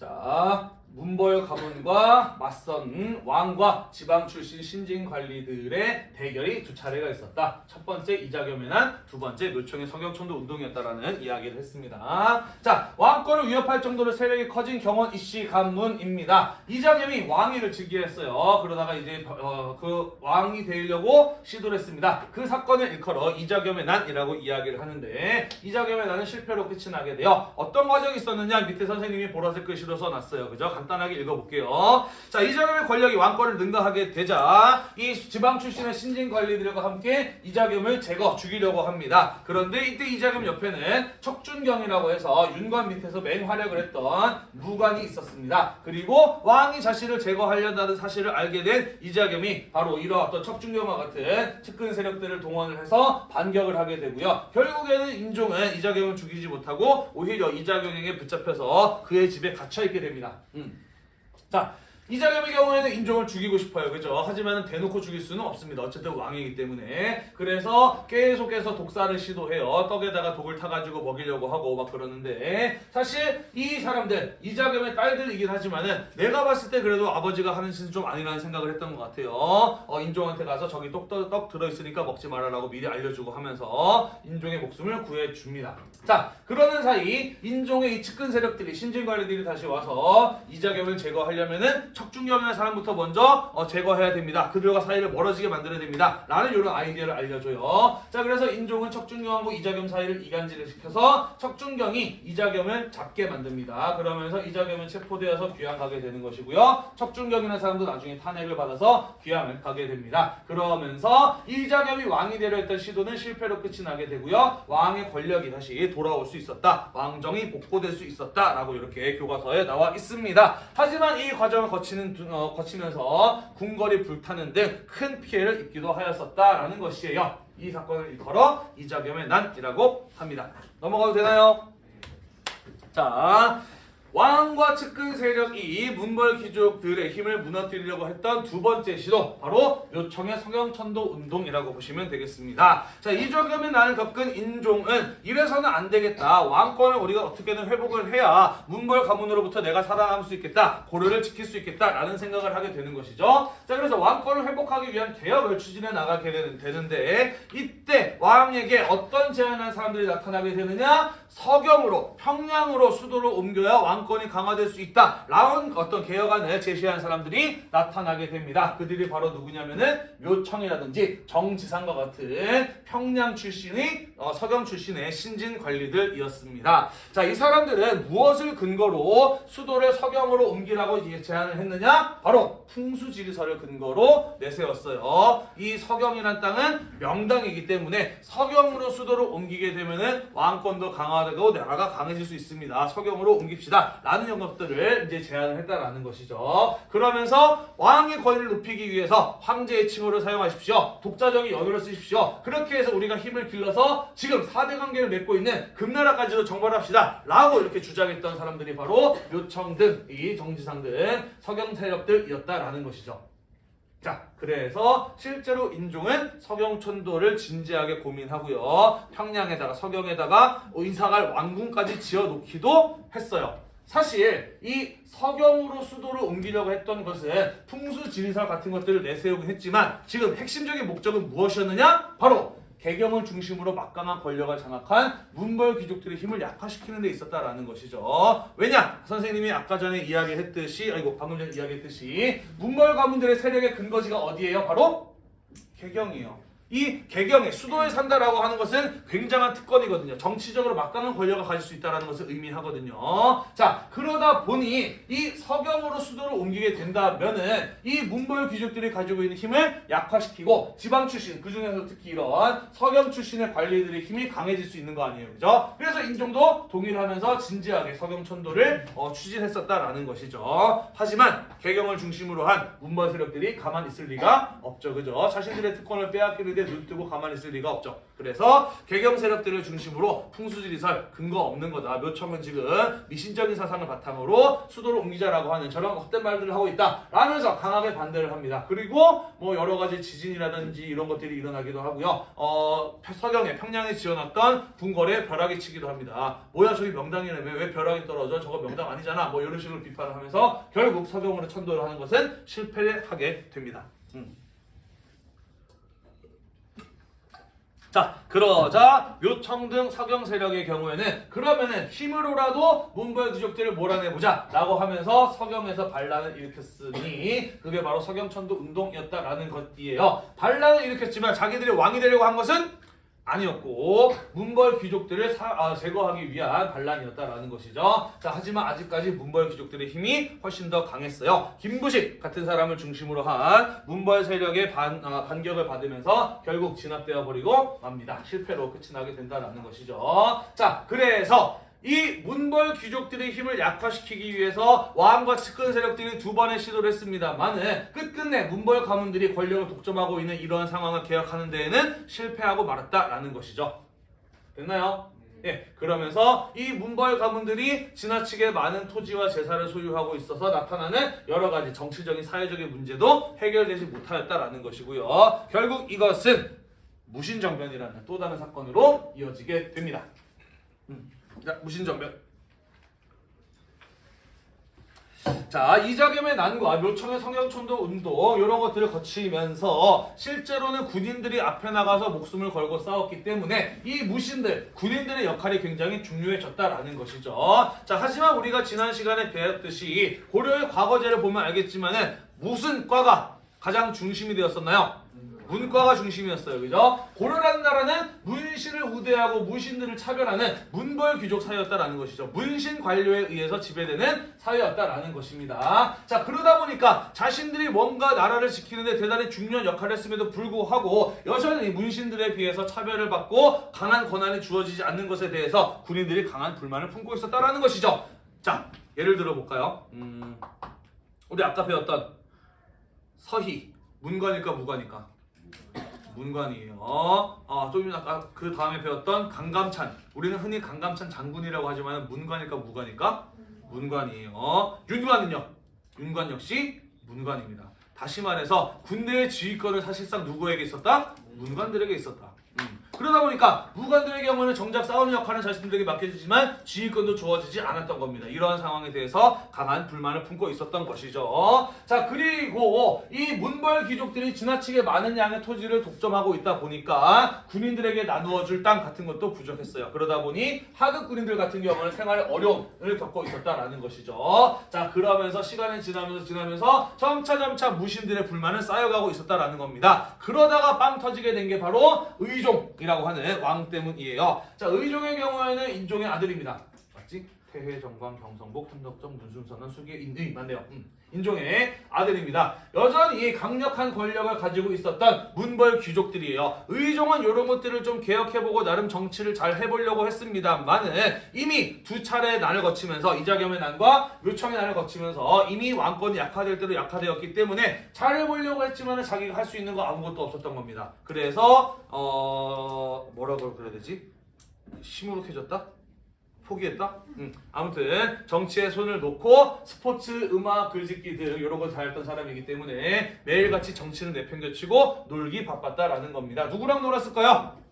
자, 문벌 가문과 맞선 왕과 지방 출신 신진 관리들의 대결이 두 차례가 있었다. 첫 번째 이자겸의 난, 두 번째 묘청의 성경천도 운동이었다라는 이야기를 했습니다. 자, 왕권을 위협할 정도로 세력이 커진 경원 이씨 가문입니다. 이자겸이 왕위를 즉위했어요. 그러다가 이제 어, 그 왕이 되려고 시도를 했습니다. 그 사건을 일컬어 이자겸의 난이라고 이야기를 하는데 이자겸의 난은 실패로 끝이 나게 되어 어떤 과정이 있었느냐 밑에 선생님이 보라색 글씨로 써놨어요. 그죠? 간단하게 읽어볼게요. 자, 이자겸의 권력이 왕권을 능가하게 되자 이 지방 출신의 신진 관리들과 함께 이자겸을 제거 죽이려고 합니다. 그런데 이때 이자겸 옆에는 척준경이라고 해서 윤관 밑에서 맹활약을 했던 무관이 있었습니다. 그리고 왕이 자신을 제거하려는 사실을 알게 된 이자겸이 바로 이러한 척준경과 같은 측근 세력들을 동원을 해서 반격을 하게 되고요. 결국에는 인종은 이자겸을 죽이지 못하고 오히려 이자겸에게 붙잡혀서 그의 집에 갇혀 있게 됩니다. 음. 자, 이자겸의 경우에는 인종을 죽이고 싶어요. 그죠? 하지만 대놓고 죽일 수는 없습니다. 어쨌든 왕이기 때문에. 그래서 계속해서 독사를 시도해요. 떡에다가 독을 타가지고 먹이려고 하고 막 그러는데 사실 이 사람들, 이자겸의 딸들이긴 하지만은 내가 봤을 때 그래도 아버지가 하는 짓은 좀 아니라는 생각을 했던 것 같아요. 어, 인종한테 가서 저기 떡, 떡, 떡 들어있으니까 먹지 말아라고 미리 알려주고 하면서 인종의 목숨을 구해줍니다. 자, 그러는 사이 인종의 이 측근 세력들이 신진관리들이 다시 와서 이자겸을 제거하려면은 척중경이라는 사람부터 먼저 어, 제거해야 됩니다. 그들과 사이를 멀어지게 만들어야 됩니다. 라는 이런 아이디어를 알려줘요. 자, 그래서 인종은 척중경하고 이자겸 사이를 이간질을 시켜서 척중경이 이자겸을 잡게 만듭니다. 그러면서 이자겸은 체포되어서 귀양 가게 되는 것이고요. 척중경이라는 사람도 나중에 탄핵을 받아서 귀양을 가게 됩니다. 그러면서 이자겸이 왕이 되려 했던 시도는 실패로 끝이 나게 되고요. 왕의 권력이 다시 돌아올 수 있었다. 왕정이 복고될 수 있었다. 라고 이렇게 교과서에 나와 있습니다. 하지만 이 과정을 거 치는, 두- 어, 거치면서 궁궐이 불타는 등 큰 피해를 입기도 하였었다라는 것이에요. 이 사건을 일컬어 이자겸의 난이라고 합니다. 넘어가도 되나요? 자, 왕과 측근 세력이 문벌 귀족들의 힘을 무너뜨리려고 했던 두 번째 시도 바로 요청의 성형천도 운동이라고 보시면 되겠습니다. 자, 이조겸의 난을 겪은 인종은 이래서는 안 되겠다. 왕권을 우리가 어떻게든 회복을 해야 문벌 가문으로부터 내가 살아남을 수 있겠다. 고려를 지킬 수 있겠다라는 생각을 하게 되는 것이죠. 자, 그래서 왕권을 회복하기 위한 개혁을 추진해 나가게 되는, 되는데 이때 왕에게 어떤 제안을 한 사람들이 나타나게 되느냐? 서경으로 평양으로 수도를 옮겨야 왕 권이 강화될 수 있다라는 어떤 개혁안을 제시한 사람들이 나타나게 됩니다. 그들이 바로 누구냐면은 묘청이라든지 정지상과 같은 평양 출신의 어, 서경 출신의 신진 관리들이었습니다. 자, 이 사람들은 무엇을 근거로 수도를 서경으로 옮기라고 이 제안을 했느냐? 바로 풍수지리서를 근거로 내세웠어요. 이 서경이란 땅은 명당이기 때문에 서경으로 수도를 옮기게 되면은 왕권도 강화되고 나라가 강해질 수 있습니다. 서경으로 옮깁시다. 라는 것들을 이제 제안을 했다라는 것이죠. 그러면서 왕의 권위를 높이기 위해서 황제의 칭호를 사용하십시오. 독자적인 연호를 쓰십시오. 그렇게 해서 우리가 힘을 길러서 지금 4대 관계를 맺고 있는 금나라까지도 정벌합시다. 라고 이렇게 주장했던 사람들이 바로 묘청 등, 이 정지상 등 서경 세력들이었다라는 것이죠. 자, 그래서 실제로 인종은 서경천도를 진지하게 고민하고요. 평양에다가 서경에다가 인사갈 왕궁까지 지어놓기도 했어요. 사실 이 서경으로 수도를 옮기려고 했던 것은 풍수 지리설 같은 것들을 내세우긴 했지만 지금 핵심적인 목적은 무엇이었느냐? 바로 개경을 중심으로 막강한 권력을 장악한 문벌 귀족들의 힘을 약화시키는 데 있었다라는 것이죠. 왜냐? 선생님이 아까 전에 이야기했듯이 아이고 방금 전에 이야기했듯이 문벌 가문들의 세력의 근거지가 어디예요? 바로 개경이에요. 이 개경에 수도에 산다라고 하는 것은 굉장한 특권이거든요. 정치적으로 막강한 권력을 가질 수 있다는 것을 의미하거든요. 자, 그러다 보니 이 서경으로 수도를 옮기게 된다면은 이 문벌 귀족들이 가지고 있는 힘을 약화시키고 지방 출신, 그 중에서 특히 이런 서경 출신의 관리들의 힘이 강해질 수 있는 거 아니에요. 그죠? 그래서 인종도 동의를 하면서 진지하게 서경 천도를 어, 추진했었다라는 것이죠. 하지만 개경을 중심으로 한 문벌 세력들이 가만히 있을 리가 없죠. 그죠? 자신들의 특권을 빼앗기는 이렇게 눈뜨고 가만히 있을 리가 없죠. 그래서 개경 세력들을 중심으로 풍수지리설 근거 없는 거다. 묘청은 지금 미신적인 사상을 바탕으로 수도를 옮기자라고 하는 저런 헛된 말들을 하고 있다. 라면서 강하게 반대를 합니다. 그리고 뭐 여러 가지 지진이라든지 이런 것들이 일어나기도 하고요. 어, 서경에 평양에 지어놨던 궁궐에 벼락이 치기도 합니다. 뭐야 저기 명당이라며 왜 벼락이 떨어져? 저거 명당 아니잖아. 뭐 이런 식으로 비판을 하면서 결국 서경으로 천도를 하는 것은 실패를 하게 됩니다. 음. 자 그러자 묘청 등 서경 세력의 경우에는 그러면은 힘으로라도 문벌 귀족들을 몰아내보자 라고 하면서 서경에서 반란을 일으켰으니 그게 바로 서경천도 운동이었다라는 것이에요. 반란을 일으켰지만 자기들이 왕이 되려고 한 것은 아니었고 문벌 귀족들을 사- 아, 제거하기 위한 반란이었다라는 것이죠. 자 하지만 아직까지 문벌 귀족들의 힘이 훨씬 더 강했어요. 김부식 같은 사람을 중심으로 한 문벌 세력의 반, 아, 반격을 받으면서 결국 진압되어 버리고 맙니다. 실패로 끝이 나게 된다라는 것이죠. 자 그래서 이 문벌 귀족들의 힘을 약화시키기 위해서 왕과 측근 세력들이 두 번의 시도를 했습니다만은 끝끝내 문벌 가문들이 권력을 독점하고 있는 이러한 상황을 개혁하는 데에는 실패하고 말았다라는 것이죠. 됐나요? 예, 그러면서 이 문벌 가문들이 지나치게 많은 토지와 재산을 소유하고 있어서 나타나는 여러 가지 정치적인 사회적인 문제도 해결되지 못하였다라는 것이고요. 결국 이것은 무신정변이라는 또 다른 사건으로 이어지게 됩니다. 음. 자, 무신정변. 자, 이자겸의 난과 묘청의 성형촌도 운동 이런 것들을 거치면서 실제로는 군인들이 앞에 나가서 목숨을 걸고 싸웠기 때문에 이 무신들, 군인들의 역할이 굉장히 중요해졌다라는 것이죠. 자, 하지만 우리가 지난 시간에 배웠듯이 고려의 과거제를 보면 알겠지만은 무슨 과가 가장 중심이 되었었나요? 문과가 중심이었어요. 그죠? 고려라는 나라는 문신을 우대하고 무신들을 차별하는 문벌 귀족 사회였다라는 것이죠. 문신 관료에 의해서 지배되는 사회였다라는 것입니다. 자, 그러다 보니까 자신들이 뭔가 나라를 지키는데 대단히 중요한 역할을 했음에도 불구하고 여전히 문신들에 비해서 차별을 받고 강한 권한이 주어지지 않는 것에 대해서 군인들이 강한 불만을 품고 있었다라는 것이죠. 자, 예를 들어 볼까요? 음, 우리 아까 배웠던 서희 문관일까 무관일까? 문관이에요. 어, 좀 아까 그 다음에 배웠던 강감찬. 우리는 흔히 강감찬 장군이라고 하지만 문관일까 무관일까? 문관이에요. 윤관은요? 윤관 역시 문관입니다. 다시 말해서 군대의 지휘권을 사실상 누구에게 있었다? 문관들에게 있었다. 음. 그러다 보니까 무관들의 경우는 정작 싸우는 역할은 자신들에게 맡겨지지만 지휘권도 주어지지 않았던 겁니다. 이러한 상황에 대해서 강한 불만을 품고 있었던 것이죠. 자 그리고 이 문벌 귀족들이 지나치게 많은 양의 토지를 독점하고 있다 보니까 군인들에게 나누어줄 땅 같은 것도 부족했어요. 그러다 보니 하급 군인들 같은 경우는 생활에 어려움을 겪고 있었다라는 것이죠. 자 그러면서 시간이 지나면서 지나면서 점차 점차 무신들의 불만은 쌓여가고 있었다라는 겁니다. 그러다가 빵 터지게 된 게 바로 의종 이라고 하는 왕 때문이에요. 자 의종의 경우에는 인종의 아들입니다. 맞지? 태회, 정광, 경성복, 한덕정, 문순선은 수계, 인의 맞네요. 음, 인종의 아들입니다. 여전히 강력한 권력을 가지고 있었던 문벌 귀족들이에요. 의종은 이런 것들을 좀 개혁해보고 나름 정치를 잘 해보려고 했습니다만은 이미 두 차례의 난을 거치면서 이자겸의 난과 묘청의 난을 거치면서 이미 왕권이 약화될 대로 약화되었기 때문에 잘 해보려고 했지만 자기가 할 수 있는 거 아무것도 없었던 겁니다. 그래서 어 뭐라고 그래야 되지? 시무룩해졌다? 포기했다? 음, 아무튼 정치에 손을 놓고 스포츠, 음악, 글짓기 등 이런 걸 잘했던 사람이기 때문에 매일같이 정치는 내팽겨치고 놀기 바빴다라는 겁니다. 누구랑 놀았을까요?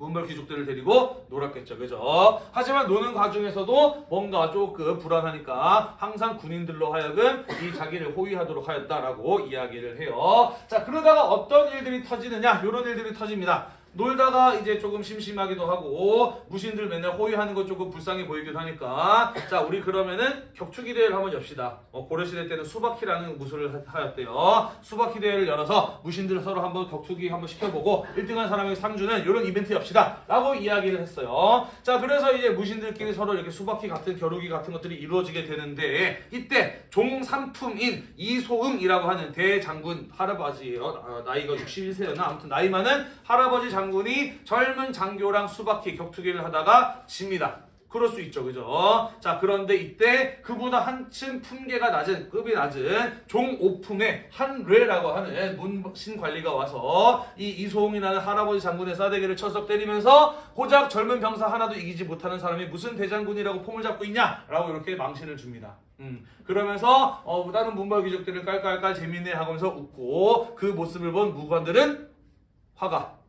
문벌 귀족들을 데리고 놀았겠죠. 그죠? 하지만 노는 과정에서도 뭔가 조금 불안하니까 항상 군인들로 하여금 이 자기를 호위하도록 하였다라고 이야기를 해요. 자, 그러다가 어떤 일들이 터지느냐? 이런 일들이 터집니다. 놀다가 이제 조금 심심하기도 하고 무신들 맨날 호위하는 거 조금 불쌍해 보이기도 하니까. 자 우리 그러면은 격투기 대회를 한번 엽시다. 어, 고려시대 때는 수바키라는 무술을 하- 하였대요. 수바키 대회를 열어서 무신들 서로 한번 격투기 한번 시켜보고 1등한 사람에게 상 주는 이런 이벤트 엽시다. 라고 이야기를 했어요. 자 그래서 이제 무신들끼리 서로 이렇게 수바키 같은 겨루기 같은 것들이 이루어지게 되는데 이때 종삼품인 이소응이라고 하는 대장군 할아버지예요. 아, 나이가 61세였나? 아무튼 나이 많은 할아버지 장 군이 젊은 장교랑 수바키 격투기를 하다가 집니다. 그럴 수 있죠, 그죠? 자, 그런데 이때 그보다 한층 품계가 낮은, 급이 낮은 종오품의 한뢰라고 하는 문신 관리가 와서 이 이소홍이라는 할아버지 장군의 싸대기를 쳐서 때리면서 고작 젊은 병사 하나도 이기지 못하는 사람이 무슨 대장군이라고 폼을 잡고 있냐 라고 이렇게 망신을 줍니다. 음, 그러면서 어, 다른 문벌 귀족들은 깔깔깔 재밌네 하면서 웃고 그 모습을 본 무관들은 화가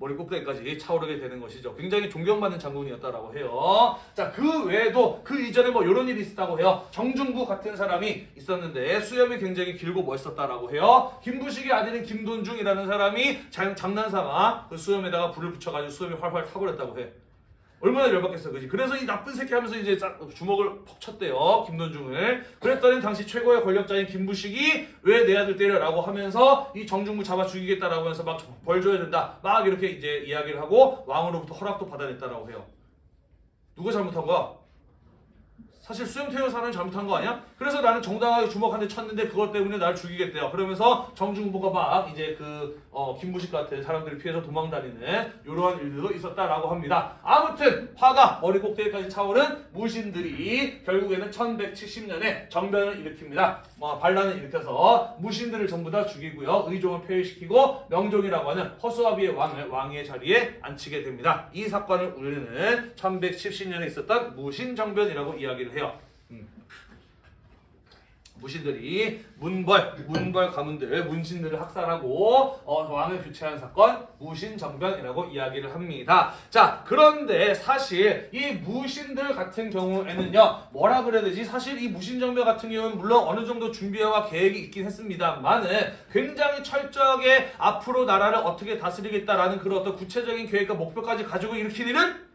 머리 꼭대기까지 차오르게 되는 것이죠. 굉장히 존경받는 장군이었다라고 해요. 자, 그 외에도 그 이전에 뭐 이런 일이 있었다고 해요. 정중부 같은 사람이 있었는데 수염이 굉장히 길고 멋있었다라고 해요. 김부식의 아들인 김돈중이라는 사람이 장, 장난삼아 그 수염에다가 불을 붙여가지고 수염이 활활 타버렸다고 해. 얼마나 열받겠어, 그지? 그래서 이 나쁜 새끼 하면서 이제 짜- 주먹을 퍽 쳤대요, 김돈중을. 그랬더니 당시 최고의 권력자인 김부식이 왜 내 아들 때려라고 하면서 이 정중부 잡아 죽이겠다라고 해서 막 벌 줘야 된다. 막 이렇게 이제 이야기를 하고 왕으로부터 허락도 받아냈다라고 해요. 누가 잘못한 거야? 사실 수염 사람이 잘못한 거 아니야? 그래서 나는 정당하게 주먹 한 대 쳤는데 그것 때문에 날 죽이겠대요. 그러면서 정중부가 막 이제 그 어, 김부식 같은 사람들을 피해서 도망다니는 이러한 일들도 있었다라고 합니다. 아무튼 화가 머리 꼭대기까지 차오른 무신들이 결국에는 1170년에 정변을 일으킵니다. 뭐 반란을 일으켜서 무신들을 전부 다 죽이고요. 의종을 폐위시키고 명종이라고 하는 허수아비의 왕을 왕의 자리에 앉히게 됩니다. 이 사건을 우리는 1170년에 있었던 무신정변이라고 이야기를 해요. 음. 무신들이 문벌, 문벌 가문들, 문신들을 학살하고 어, 왕을 교체한 사건 무신정변이라고 이야기를 합니다. 자, 그런데 사실 이 무신들 같은 경우에는요, 뭐라 그래야 되지? 사실 이 무신정변 같은 경우는 물론 어느 정도 준비와 계획이 있긴 했습니다만은 굉장히 철저하게 앞으로 나라를 어떻게 다스리겠다라는 그런 어떤 구체적인 계획과 목표까지 가지고 일으킨 일은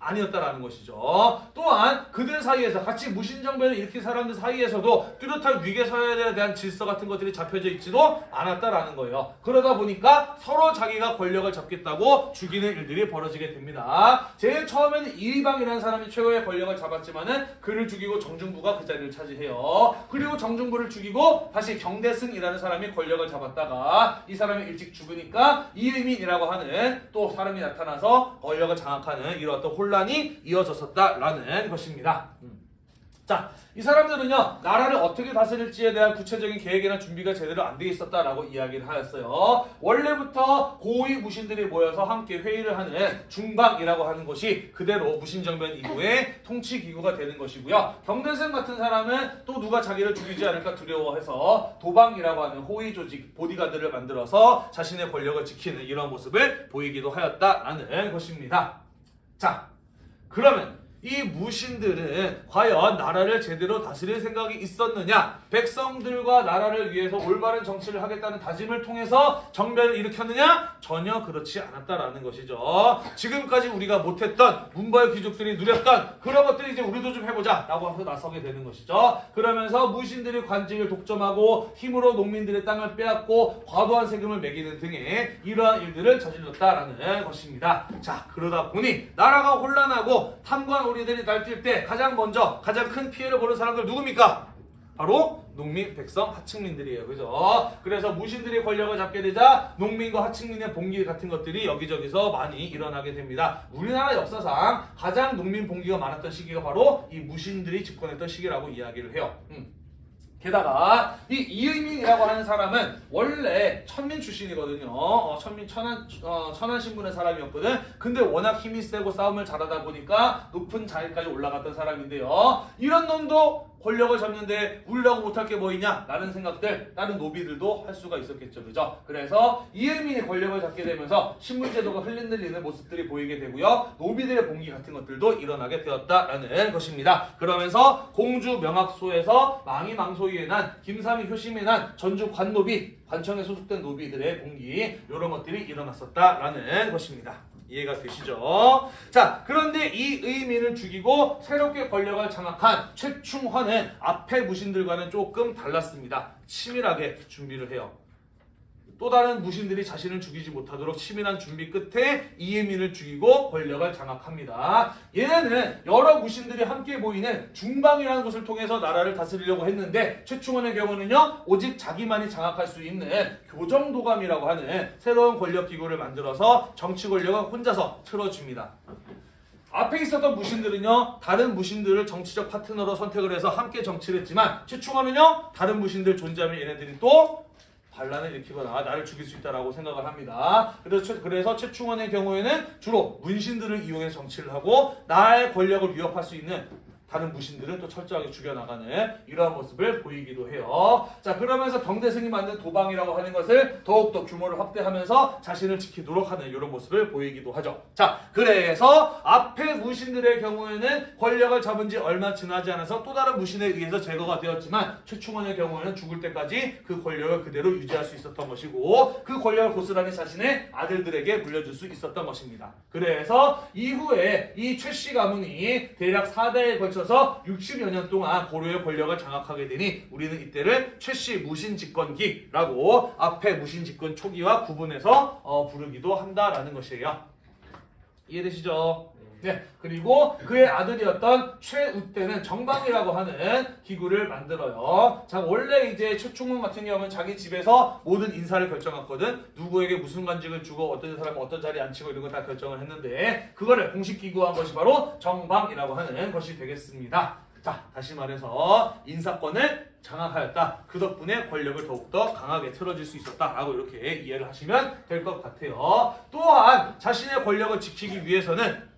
아니었다라는 것이죠. 또한 그들 사이에서 같이 무신정변을 일으킨 사람들 사이에서도 뚜렷한 위계사회에 대한 질서 같은 것들이 잡혀져 있지도 않았다라는 거예요. 그러다 보니까 서로 자기가 권력을 잡겠다고 죽이는 일들이 벌어지게 됩니다. 제일 처음에는 이방이라는 사람이 최고의 권력을 잡았지만은 그를 죽이고 정중부가 그 자리를 차지해요. 그리고 정중부를 죽이고 다시 경대승이라는 사람이 권력을 잡았다가 이 사람이 일찍 죽으니까 이의민이라고 하는 또 사람이 나타나서 권력을 장악하는 이런 어떤 혼란 이 이어졌었다라는 것입니다. 음. 자, 이 사람들은요, 나라를 어떻게 다스릴지에 대한 구체적인 계획이나 준비가 제대로 안 돼 있었다라고 이야기를 하였어요. 원래부터 고위 무신들이 모여서 함께 회의를 하는 중방이라고 하는 것이 그대로 무신정변 이후에 통치기구가 되는 것이고요. 경대생 같은 사람은 또 누가 자기를 죽이지 않을까 두려워해서 도방이라고 하는 호위 조직, 보디가드를 만들어서 자신의 권력을 지키는 이런 모습을 보이기도 하였다라는 것입니다. 자, 그러면 이 무신들은 과연 나라를 제대로 다스릴 생각이 있었느냐? 백성들과 나라를 위해서 올바른 정치를 하겠다는 다짐을 통해서 정변을 일으켰느냐? 전혀 그렇지 않았다라는 것이죠. 지금까지 우리가 못했던 문벌 귀족들이 누렸던 그런 것들을 이제 우리도 좀 해보자 라고 하면서 나서게 되는 것이죠. 그러면서 무신들이 관직을 독점하고 힘으로 농민들의 땅을 빼앗고 과도한 세금을 매기는 등의 이러한 일들을 저질렀다라는 것입니다. 자 그러다 보니 나라가 혼란하고 탐관 오리들이 날뛸 때 가장 먼저 가장 큰 피해를 보는 사람들 누굽니까? 바로 농민, 백성, 하층민들이에요. 그죠? 그래서 무신들이 권력을 잡게 되자 농민과 하층민의 봉기 같은 것들이 여기저기서 많이 일어나게 됩니다. 우리나라 역사상 가장 농민 봉기가 많았던 시기가 바로 이 무신들이 집권했던 시기라고 이야기를 해요. 음. 게다가 이 이의민이라고 하는 사람은 원래 천민 출신이거든요. 어, 천민 천안 어, 천안 신분의 사람이었거든. 근데 워낙 힘이 세고 싸움을 잘하다 보니까 높은 자리까지 올라갔던 사람인데요. 이런 놈도 권력을 잡는데 우리라고 못할 게 뭐 있냐? 라는 생각들 다른 노비들도 할 수가 있었겠죠. 그죠? 그래서 이의민이 권력을 잡게 되면서 신분제도가 흘린들리는 모습들이 보이게 되고요. 노비들의 봉기 같은 것들도 일어나게 되었다라는 것입니다. 그러면서 공주 명학소에서 망이 망소 위에 난 김삼이 효심에 난 전주 관노비 관청에 소속된 노비들의 봉기 이런 것들이 일어났었다라는 것입니다. 이해가 되시죠? 자, 그런데 이 의민을 죽이고 새롭게 권력을 장악한 최충헌은 앞에 무신들과는 조금 달랐습니다. 치밀하게 준비를 해요. 또 다른 무신들이 자신을 죽이지 못하도록 치밀한 준비 끝에 이예민을 죽이고 권력을 장악합니다. 얘네는 여러 무신들이 함께 모이는 중방이라는 곳을 통해서 나라를 다스리려고 했는데 최충원의 경우는요 오직 자기만이 장악할 수 있는 교정도감이라고 하는 새로운 권력 기구를 만들어서 정치 권력을 혼자서 틀어줍니다. 앞에 있었던 무신들은요 다른 무신들을 정치적 파트너로 선택을 해서 함께 정치를 했지만 최충원은요 다른 무신들 존재하면 얘네들이 또 반란을 일으키거나 나를 죽일 수 있다라고 생각을 합니다. 그래서 최, 그래서 최충원의 경우에는 주로 문신들을 이용해서 정치를 하고 나의 권력을 위협할 수 있는 다른 무신들은 또 철저하게 죽여나가는 이러한 모습을 보이기도 해요. 자 그러면서 경대승이 만든 도방이라고 하는 것을 더욱더 규모를 확대하면서 자신을 지키도록 하는 이런 모습을 보이기도 하죠. 자 그래서 앞에 무신들의 경우에는 권력을 잡은 지 얼마 지나지 않아서 또 다른 무신에 의해서 제거가 되었지만 최충원의 경우에는 죽을 때까지 그 권력을 그대로 유지할 수 있었던 것이고 그 권력을 고스란히 자신의 아들들에게 물려줄 수 있었던 것입니다. 그래서 이후에 이 최씨 가문이 대략 4대에 걸쳐 서 60여 년 동안 고려의 권력을 장악하게 되니 우리는 이때를 최씨 무신집권기라고 앞에 무신집권 초기와 구분해서 어, 부르기도 한다라는 것이에요. 이해되시죠? 네. 그리고 그의 아들이었던 최우 때는 정방이라고 하는 기구를 만들어요. 자, 원래 이제 최충원 같은 경우는 자기 집에서 모든 인사를 결정했거든. 누구에게 무슨 관직을 주고 어떤 사람은 어떤 자리에 앉히고 이런 거 다 결정을 했는데 그거를 공식 기구한 것이 바로 정방이라고 하는 것이 되겠습니다. 자, 다시 말해서 인사권을 장악하였다. 그 덕분에 권력을 더욱더 강하게 틀어질 수 있었다라고 이렇게 이해를 하시면 될 것 같아요. 또한 자신의 권력을 지키기 위해서는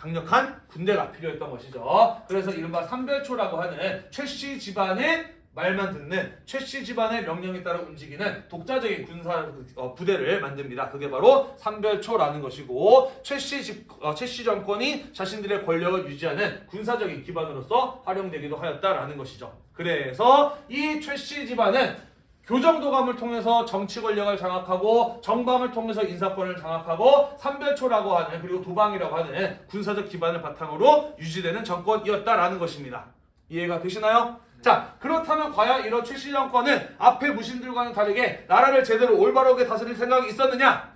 강력한 군대가 필요했던 것이죠. 그래서 이른바 삼별초라고 하는 최씨 집안의 말만 듣는 최씨 집안의 명령에 따라 움직이는 독자적인 군사 어, 부대를 만듭니다. 그게 바로 삼별초라는 것이고 최씨 집 어, 최씨 정권이 자신들의 권력을 유지하는 군사적인 기반으로서 활용되기도 하였다라는 것이죠. 그래서 이 최씨 집안은 교정도감을 통해서 정치 권력을 장악하고 정방을 통해서 인사권을 장악하고 삼별초라고 하는 그리고 도방이라고 하는 군사적 기반을 바탕으로 유지되는 정권이었다라는 것입니다. 이해가 되시나요? 자 그렇다면 과연 이런 최씨 정권은 앞에 무신들과는 다르게 나라를 제대로 올바르게 다스릴 생각이 있었느냐?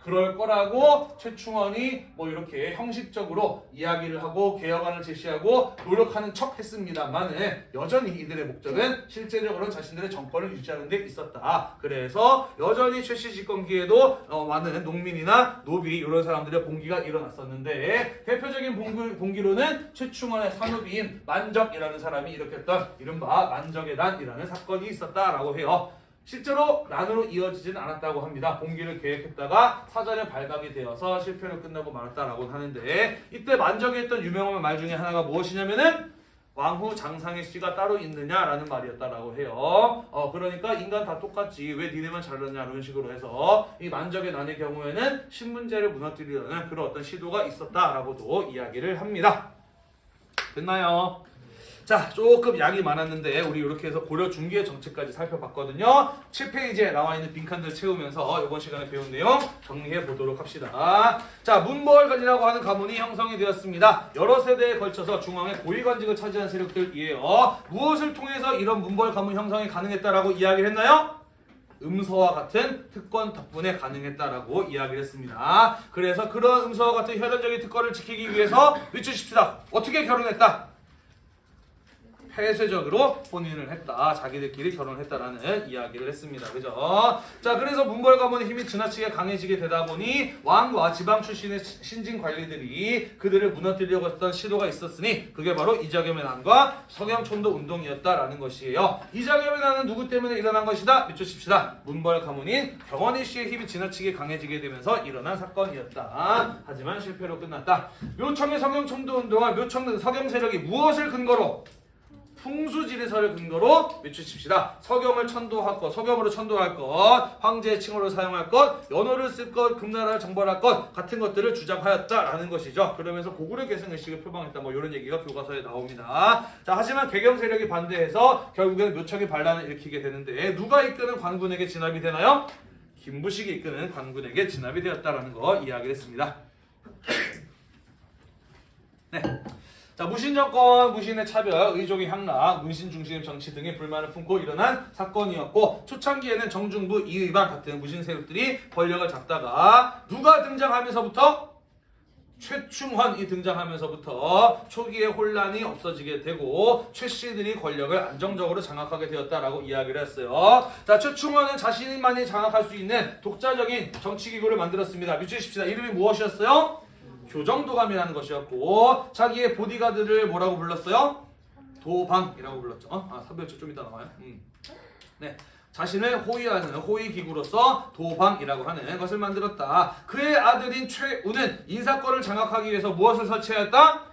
그럴 거라고 최충원이 뭐 이렇게 형식적으로 이야기를 하고 개혁안을 제시하고 노력하는 척 했습니다만은 여전히 이들의 목적은 실제적으로 자신들의 정권을 유지하는 데 있었다. 그래서 여전히 최씨 집권기에도 어, 많은 농민이나 노비 이런 사람들의 봉기가 일어났었는데 대표적인 봉기, 봉기로는 최충원의 산후비인 만적이라는 사람이 일으켰던 이른바 만적의 난이라는 사건이 있었다라고 해요. 실제로 난으로 이어지지는 않았다고 합니다. 봉기를 계획했다가 사전에 발각이 되어서 실패로 끝나고 말았다라고 하는데 이때 만적이 했던 유명한 말 중에 하나가 무엇이냐면은 왕후 장상의 씨가 따로 있느냐라는 말이었다라고 해요. 어 그러니까 인간 다 똑같지 왜 니네만 잘났냐 이런 식으로 해서 이 만적의 난의 경우에는 신문제를 무너뜨리려는 그런 어떤 시도가 있었다라고도 이야기를 합니다. 됐나요? 자, 조금 양이 많았는데 우리 이렇게 해서 고려 중기의 정책까지 살펴봤거든요. 7페이지에 나와 있는 빈칸들 채우면서 이번 시간에 배운 내용 정리해 보도록 합시다. 자, 문벌관이라고 하는 가문이 형성이 되었습니다. 여러 세대에 걸쳐서 중앙의 고위관직을 차지한 세력들이에요. 무엇을 통해서 이런 문벌 가문 형성이 가능했다라고 이야기를 했나요? 음서와 같은 특권 덕분에 가능했다라고 이야기를 했습니다. 그래서 그런 음서와 같은 혈연적인 특권을 지키기 위해서 미추십시다. 어떻게 결혼했다? 폐쇄적으로 혼인을 했다. 자기들끼리 결혼을 했다라는 이야기를 했습니다. 그죠? 자, 그래서 문벌 가문의 힘이 지나치게 강해지게 되다 보니 왕과 지방 출신의 시- 신진 관리들이 그들을 무너뜨리려고 했던 시도가 있었으니 그게 바로 이자겸의 난과 성형촌도 운동이었다라는 것이에요. 이자겸의 난은 누구 때문에 일어난 것이다? 밑주십시다. 문벌 가문인 경원희 씨의 힘이 지나치게 강해지게 되면서 일어난 사건이었다. 하지만 실패로 끝났다. 묘청의 성형촌도 운동과 묘청 서경 세력이 무엇을 근거로 풍수지리설을 근거로 외치십시다. 서경을 천도할 것, 서경으로 천도할 것, 황제의 칭호를 사용할 것, 연호를 쓸 것, 금나라를 정벌할 것 같은 것들을 주장하였다라는 것이죠. 그러면서 고구려 계승 의식을 표방했다. 뭐 이런 얘기가 교과서에 나옵니다. 자, 하지만 개경 세력이 반대해서 결국에는 묘청의 반란을 일으키게 되는데 누가 이끄는 관군에게 진압이 되나요? 김부식이 이끄는 관군에게 진압이 되었다라는 거 이야기를 했습니다. 네. 자, 무신 정권, 무신의 차별, 의족의 향락, 문신 중심 정치 등의 불만을 품고 일어난 사건이었고 초창기에는 정중부, 이의반 같은 무신 세력들이 권력을 잡다가 누가 등장하면서부터 최충환이 등장하면서부터 초기의 혼란이 없어지게 되고 최 씨들이 권력을 안정적으로 장악하게 되었다라고 이야기를 했어요. 자, 최충환은 자신만이 장악할 수 있는 독자적인 정치 기구를 만들었습니다. 미치십시다. 이름이 무엇이었어요? 교정도감이라는 것이었고 자기의 보디가드를 뭐라고 불렀어요? 도방이라고 불렀죠. 어? 아, 사별초 좀 이따 나와요. 음. 네. 자신을 호위하는 호위 기구로서 도방이라고 하는 것을 만들었다. 그의 아들인 최우는 인사권을 장악하기 위해서 무엇을 설치하였다?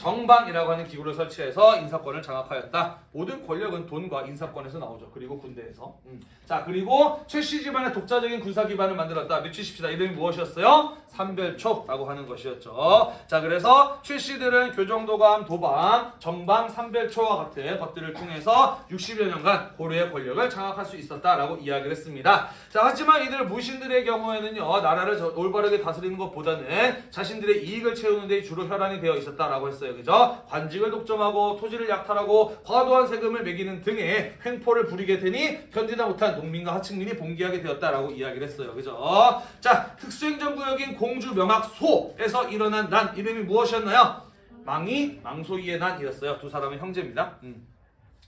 정방이라고 하는 기구를 설치해서 인사권을 장악하였다. 모든 권력은 돈과 인사권에서 나오죠. 그리고 군대에서. 음. 자 그리고 최씨 집안의 독자적인 군사 기반을 만들었다. 미치십시다. 이름이 무엇이었어요? 삼별초라고 하는 것이었죠. 자 그래서 최씨들은 교정도감, 도방, 정방, 삼별초와 같은 것들을 통해서 60여 년간 고려의 권력을 장악할 수 있었다라고 이야기를 했습니다. 자 하지만 이들 무신들의 경우에는요 나라를 저- 올바르게 다스리는 것보다는 자신들의 이익을 채우는 데 주로 혈안이 되어 있었다라고 했어요. 그죠? 관직을 독점하고 토지를 약탈하고 과도한 세금을 매기는 등의 횡포를 부리게 되니 견디다 못한 농민과 하층민이 봉기하게 되었다라고 이야기를 했어요. 그죠? 자, 특수행정구역인 공주 명학 소에서 일어난 난 이름이 무엇이었나요? 망이 망소이의 난이었어요. 두 사람은 형제입니다. 음.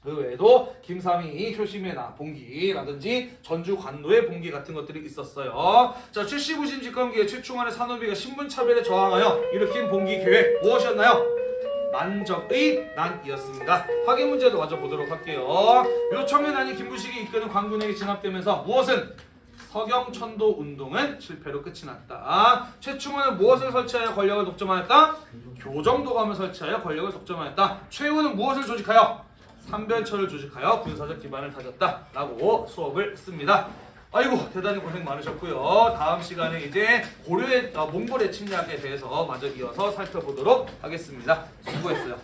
그 외에도 김삼이 효심의 나 봉기라든지 전주 관노의 봉기 같은 것들이 있었어요. 자, 최씨부신 집권기에 최충환의 산업비가 신분차별에 저항하여 일으킨 봉기 계획 무엇이었나요? 만적의 난이었습니다. 확인 문제도 먼저 보도록 할게요. 요청의 난이 김부식이 이끄는 광군에게 진압되면서 무엇은 서경천도 운동은 실패로 끝이 났다. 최충원은 무엇을 설치하여 권력을 독점하였다? 교정도감을 설치하여 권력을 독점하였다. 최후는 무엇을 조직하여? 삼별처를 조직하여 군사적 기반을 다졌다 라고 수업을 씁니다. 아이고 대단히 고생 많으셨고요. 다음 시간에 이제 고려의 아, 몽골의 침략에 대해서 마저 이어서 살펴보도록 하겠습니다. 수고했어요.